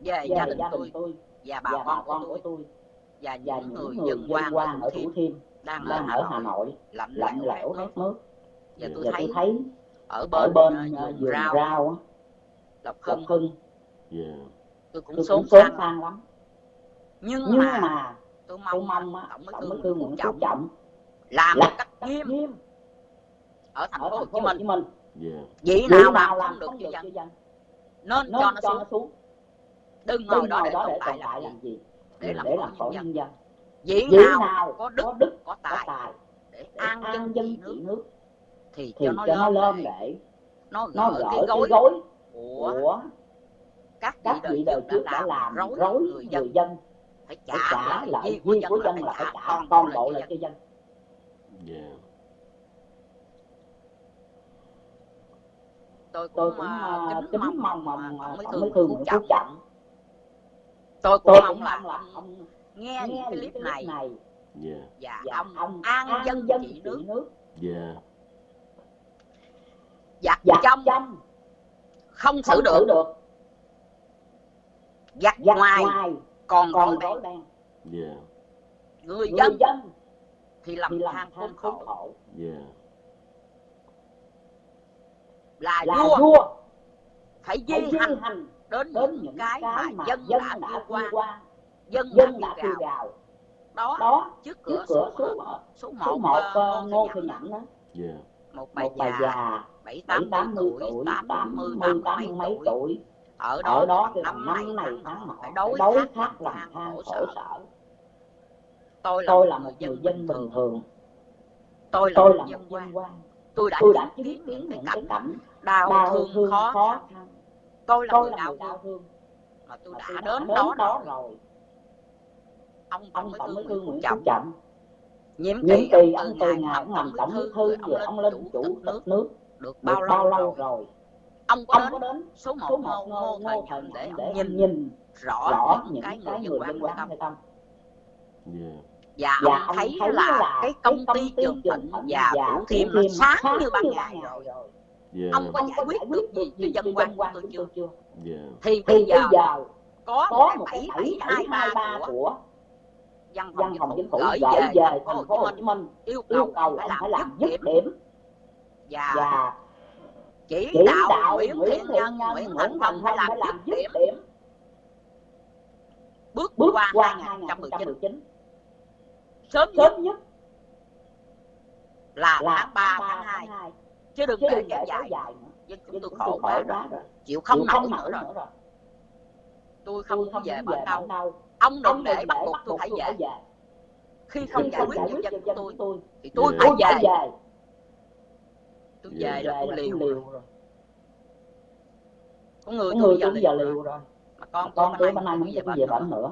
Speaker 2: về gia đình tôi và bà con của tôi và những người dân quan ở Thủ Thiêm đang,
Speaker 3: đang ở Hà
Speaker 2: Nội lạnh
Speaker 3: lạnh
Speaker 2: lẽo khát
Speaker 3: nước.
Speaker 2: Và tôi thấy,
Speaker 3: thấy
Speaker 2: ở bên,
Speaker 3: bên
Speaker 2: ờ,
Speaker 3: ờ,
Speaker 2: vườn rau,
Speaker 3: rau
Speaker 2: lộc hưng.
Speaker 1: Yeah.
Speaker 2: tôi cũng
Speaker 3: sốt
Speaker 2: sang lắm,
Speaker 3: lắm.
Speaker 2: nhưng,
Speaker 3: nhưng
Speaker 2: mà,
Speaker 3: mà
Speaker 2: tôi mong,
Speaker 3: mong
Speaker 2: tổng bí thư nguyễn phú trọng làm một cách nghiêm,
Speaker 3: nghiêm
Speaker 2: ở thành phố Hồ Chí Minh, Yeah.
Speaker 3: Vậy
Speaker 2: nào làm không được cho dân. nên,
Speaker 3: nên
Speaker 2: cho nó xuống. đừng ngồi đó để tồn tại làm gì? để làm khổ nhân dân vị nào,
Speaker 3: nào
Speaker 2: có đức
Speaker 3: có, đức,
Speaker 2: có tài,
Speaker 3: có
Speaker 2: tài để an dân
Speaker 3: dân trị nước
Speaker 2: thì,
Speaker 3: thì
Speaker 2: cho nó,
Speaker 3: cho
Speaker 2: lên để nó gỡ,
Speaker 3: gỡ
Speaker 2: cái gối,
Speaker 3: cái
Speaker 2: gối của các
Speaker 3: các vị đời
Speaker 2: trước đã làm rối người dân,
Speaker 3: dân.
Speaker 2: phải trả,
Speaker 3: trả
Speaker 2: lại quy của dân là phải trả toàn bộ lại cho
Speaker 3: dân.
Speaker 2: Tôi cũng,
Speaker 3: tôi
Speaker 2: cũng
Speaker 3: uh,
Speaker 2: kính, mong mà
Speaker 3: ông
Speaker 2: mới
Speaker 3: thương
Speaker 2: cũng
Speaker 3: chậm
Speaker 2: tôi cũng mong là ông nghe
Speaker 3: nghe
Speaker 2: những cái clip
Speaker 3: clip
Speaker 2: này.
Speaker 3: Này
Speaker 1: dạ
Speaker 2: và
Speaker 3: và
Speaker 2: ông
Speaker 3: ông
Speaker 2: an dân
Speaker 3: dân
Speaker 2: trị nước.
Speaker 3: Nước.
Speaker 1: Dạ
Speaker 2: giặt trong
Speaker 3: trong
Speaker 2: không xử được.
Speaker 3: được.
Speaker 2: Giặc
Speaker 3: giặc
Speaker 2: ngoài
Speaker 3: ngoài
Speaker 2: còn
Speaker 3: còn
Speaker 2: beng
Speaker 3: beng
Speaker 1: yeah.
Speaker 2: Người
Speaker 3: người
Speaker 2: dân
Speaker 3: dân
Speaker 2: thì lầm than khốn khổ.
Speaker 3: khổ.
Speaker 1: Yeah.
Speaker 2: Là
Speaker 3: là
Speaker 2: vua.
Speaker 3: vua.
Speaker 2: Phải di hành
Speaker 3: hành
Speaker 2: đến
Speaker 3: đến
Speaker 2: những cái mà dân
Speaker 3: dân
Speaker 2: đã vượt qua.
Speaker 3: qua
Speaker 2: dân
Speaker 3: dân
Speaker 2: đã gào
Speaker 3: gào
Speaker 2: đó
Speaker 3: đó
Speaker 2: trước
Speaker 3: trước
Speaker 2: cửa
Speaker 3: cửa
Speaker 2: số
Speaker 3: số
Speaker 2: số
Speaker 3: số
Speaker 2: một
Speaker 3: một
Speaker 2: ờ,
Speaker 3: ờ,
Speaker 2: ngô
Speaker 3: ngô
Speaker 2: thị nhậm
Speaker 3: đó.
Speaker 1: yeah
Speaker 2: một bà
Speaker 3: một bà
Speaker 2: già bảy tám mươi tuổi tám mươi tám mấy tuổi. ở
Speaker 3: ở
Speaker 2: đó
Speaker 3: đó
Speaker 2: cái bằng năm này
Speaker 3: năm này
Speaker 2: tháng nọ đối
Speaker 3: đối
Speaker 2: khác
Speaker 3: khác
Speaker 2: làm than khổ sở.
Speaker 3: sở.
Speaker 2: Tôi là
Speaker 3: tôi
Speaker 2: một
Speaker 3: là
Speaker 2: người
Speaker 3: một người
Speaker 2: dân bình thường.
Speaker 3: thường.
Speaker 2: Tôi là
Speaker 3: tôi
Speaker 2: một
Speaker 3: là
Speaker 2: dân
Speaker 3: một
Speaker 2: quan
Speaker 3: dân quan.
Speaker 2: tôi đã
Speaker 3: tôi đã
Speaker 2: chứng kiến những cái cảnh đau
Speaker 3: đau
Speaker 2: thương
Speaker 3: thương
Speaker 2: khó
Speaker 3: khó
Speaker 2: khăn tôi là
Speaker 3: tôi
Speaker 2: người đau thương. mà tôi đã đến đó
Speaker 3: đó
Speaker 2: rồi ông
Speaker 3: ông
Speaker 2: tổng bí thư nguyễn phú trọng
Speaker 3: trọng.
Speaker 2: Nhiệm
Speaker 3: nhiệm
Speaker 2: kỳ ông từ ngày ông làm tổng bí thư rồi ông
Speaker 3: ông
Speaker 2: lên chủ tịch nước
Speaker 3: nước
Speaker 2: được bao lâu rồi?
Speaker 3: rồi?
Speaker 2: Ông có
Speaker 3: ông
Speaker 2: đến
Speaker 3: có đến
Speaker 2: số một
Speaker 3: số
Speaker 2: ngô,
Speaker 3: một
Speaker 2: ngô
Speaker 3: ngô
Speaker 2: thời để ông nhìn
Speaker 3: nhìn
Speaker 2: rõ
Speaker 3: rõ
Speaker 2: những cái người
Speaker 3: người
Speaker 2: quan
Speaker 3: hay tâm
Speaker 1: yeah.
Speaker 2: Và
Speaker 3: và
Speaker 2: ông
Speaker 3: ông
Speaker 2: thấy
Speaker 3: thấy
Speaker 2: là
Speaker 3: là
Speaker 2: cái công
Speaker 3: công
Speaker 2: ty trường thịnh và thủ thiêm nó sáng như ban ngày
Speaker 3: ban
Speaker 2: rồi.
Speaker 3: ngày rồi.
Speaker 1: Yeah.
Speaker 2: Ông có giải quyết được gì cho dân quan
Speaker 3: dân
Speaker 2: của
Speaker 3: quan
Speaker 2: tôi chưa? thì bây giờ có một cái
Speaker 3: cái
Speaker 2: bảy bảy
Speaker 3: bảy
Speaker 2: hai
Speaker 3: hai
Speaker 2: ba
Speaker 3: ba
Speaker 2: của
Speaker 3: của
Speaker 2: văn phòng chính phủ gửi về
Speaker 3: về
Speaker 2: thành phố Hồ Chí Minh. Yêu
Speaker 3: yêu
Speaker 2: cầu
Speaker 3: ông phải
Speaker 2: làm dứt điểm.
Speaker 3: điểm.
Speaker 2: Và
Speaker 3: và
Speaker 2: chỉ
Speaker 3: chỉ
Speaker 2: đạo
Speaker 3: đạo
Speaker 2: Nguyễn Thiện Nhân Nguyễn Thành Phong phải làm dứt điểm.
Speaker 3: điểm.
Speaker 2: Bước
Speaker 3: bước
Speaker 2: qua
Speaker 3: qua
Speaker 2: 2019
Speaker 3: 2019
Speaker 2: sớm nhất
Speaker 3: sớm nhất
Speaker 2: là
Speaker 3: là
Speaker 2: tháng 3
Speaker 3: 3
Speaker 2: tháng 2
Speaker 3: tháng 2
Speaker 2: chứ đừng để kéo dài dân chúng tôi khổ quá rồi chịu không nổi nữa rồi. Tôi không
Speaker 3: không
Speaker 2: về bản đâu ông đừng để bắt buộc tôi phải về. khi không giải
Speaker 3: không
Speaker 2: quyết
Speaker 3: quyết
Speaker 2: dân của
Speaker 3: dân
Speaker 2: tôi thì tôi phải về. tôi về là tôi liều rồi. có người tôi
Speaker 3: người
Speaker 2: bây giờ liều rồi. mà
Speaker 3: con
Speaker 2: con tôi này muốn
Speaker 3: muốn
Speaker 2: về
Speaker 3: về bệnh
Speaker 2: nữa.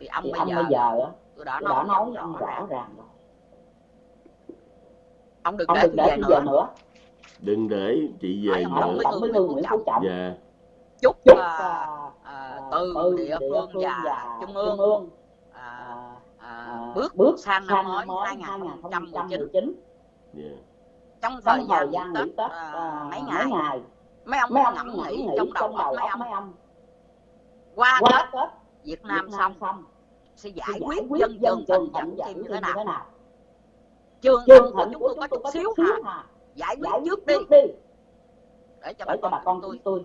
Speaker 2: Thì ông bây giờ tôi đã nói
Speaker 3: với ông
Speaker 2: rõ ràng
Speaker 3: rồi.
Speaker 2: Ông đừng để tôi về nữa.
Speaker 1: đừng để chị về nữa.
Speaker 3: bí thư Nguyễn Phú Trọng.
Speaker 1: Dạ.
Speaker 2: Chúc
Speaker 3: chúc
Speaker 2: à,
Speaker 3: à,
Speaker 2: từ địa phương và trung ương.
Speaker 3: Ương.
Speaker 2: À,
Speaker 3: à,
Speaker 2: à, bước
Speaker 3: bước
Speaker 2: sang năm mới
Speaker 3: năm mới
Speaker 2: 2019
Speaker 3: 2019
Speaker 1: dạ
Speaker 2: trong thời gian nghỉ Tết mấy ngày? mấy ông
Speaker 3: mấy ông
Speaker 2: ngẫm nghĩ
Speaker 3: nghĩ
Speaker 2: trong đầu mấy ông
Speaker 3: mấy ông?
Speaker 2: Qua Tết Việt Nam xong sẽ giải quyết dân
Speaker 3: dân
Speaker 2: trường
Speaker 3: trường
Speaker 2: thịnh
Speaker 3: thịnh
Speaker 2: dẫn thêm như thế nào? trường thịnh của chúng tôi có chút xíu hà.
Speaker 3: hà.
Speaker 2: Giải quyết
Speaker 3: giải
Speaker 2: trước đi. để cho bà con tôi.
Speaker 3: tôi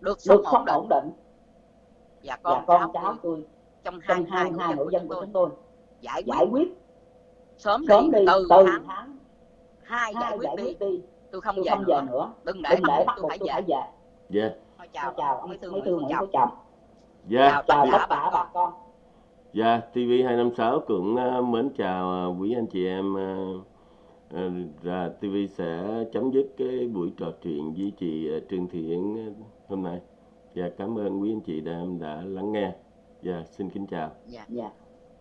Speaker 2: được sống
Speaker 3: được sống
Speaker 2: ổn định
Speaker 3: ổn định
Speaker 2: và
Speaker 3: và
Speaker 2: con
Speaker 3: con
Speaker 2: cháu
Speaker 3: cháu
Speaker 2: tôi trong
Speaker 3: trong
Speaker 2: 22
Speaker 3: 22
Speaker 2: hộ dân
Speaker 3: dân
Speaker 2: của
Speaker 3: của
Speaker 2: chúng tôi. Giải
Speaker 3: giải
Speaker 2: quyết.
Speaker 3: quyết.
Speaker 2: Sớm
Speaker 3: sớm
Speaker 2: đi
Speaker 3: đi
Speaker 2: từ
Speaker 3: từ
Speaker 2: tháng
Speaker 3: tháng
Speaker 2: hai giải
Speaker 3: hai
Speaker 2: quyết
Speaker 3: giải
Speaker 2: đi
Speaker 3: quyết đi.
Speaker 2: tôi không
Speaker 3: tôi
Speaker 2: về
Speaker 3: không về
Speaker 2: nữa.
Speaker 3: nữa.
Speaker 2: Đừng để
Speaker 3: đừng
Speaker 2: bắt
Speaker 3: bắt
Speaker 2: tôi
Speaker 3: buộc
Speaker 2: phải
Speaker 3: tôi
Speaker 2: về
Speaker 3: phải về.
Speaker 1: dạ.
Speaker 2: Thôi
Speaker 3: chào
Speaker 2: chào
Speaker 3: chào
Speaker 2: ông
Speaker 3: ông
Speaker 2: bí thư
Speaker 3: bí
Speaker 2: Nguyễn
Speaker 3: thư
Speaker 2: Phú
Speaker 3: Nguyễn
Speaker 2: Trọng
Speaker 3: Phú Trọng
Speaker 1: dạ.
Speaker 2: Chào tất cả bà con
Speaker 3: con.
Speaker 1: Dạ, TV256 cũng ờ, mến chào ờ, quý anh chị em ờ, và TV sẽ chấm dứt cái buổi trò chuyện với chị Trương Thị Yến hôm nay. Và cảm ơn quý anh chị đã đã lắng nghe. Dạ, xin kính chào.
Speaker 2: dạ
Speaker 3: dạ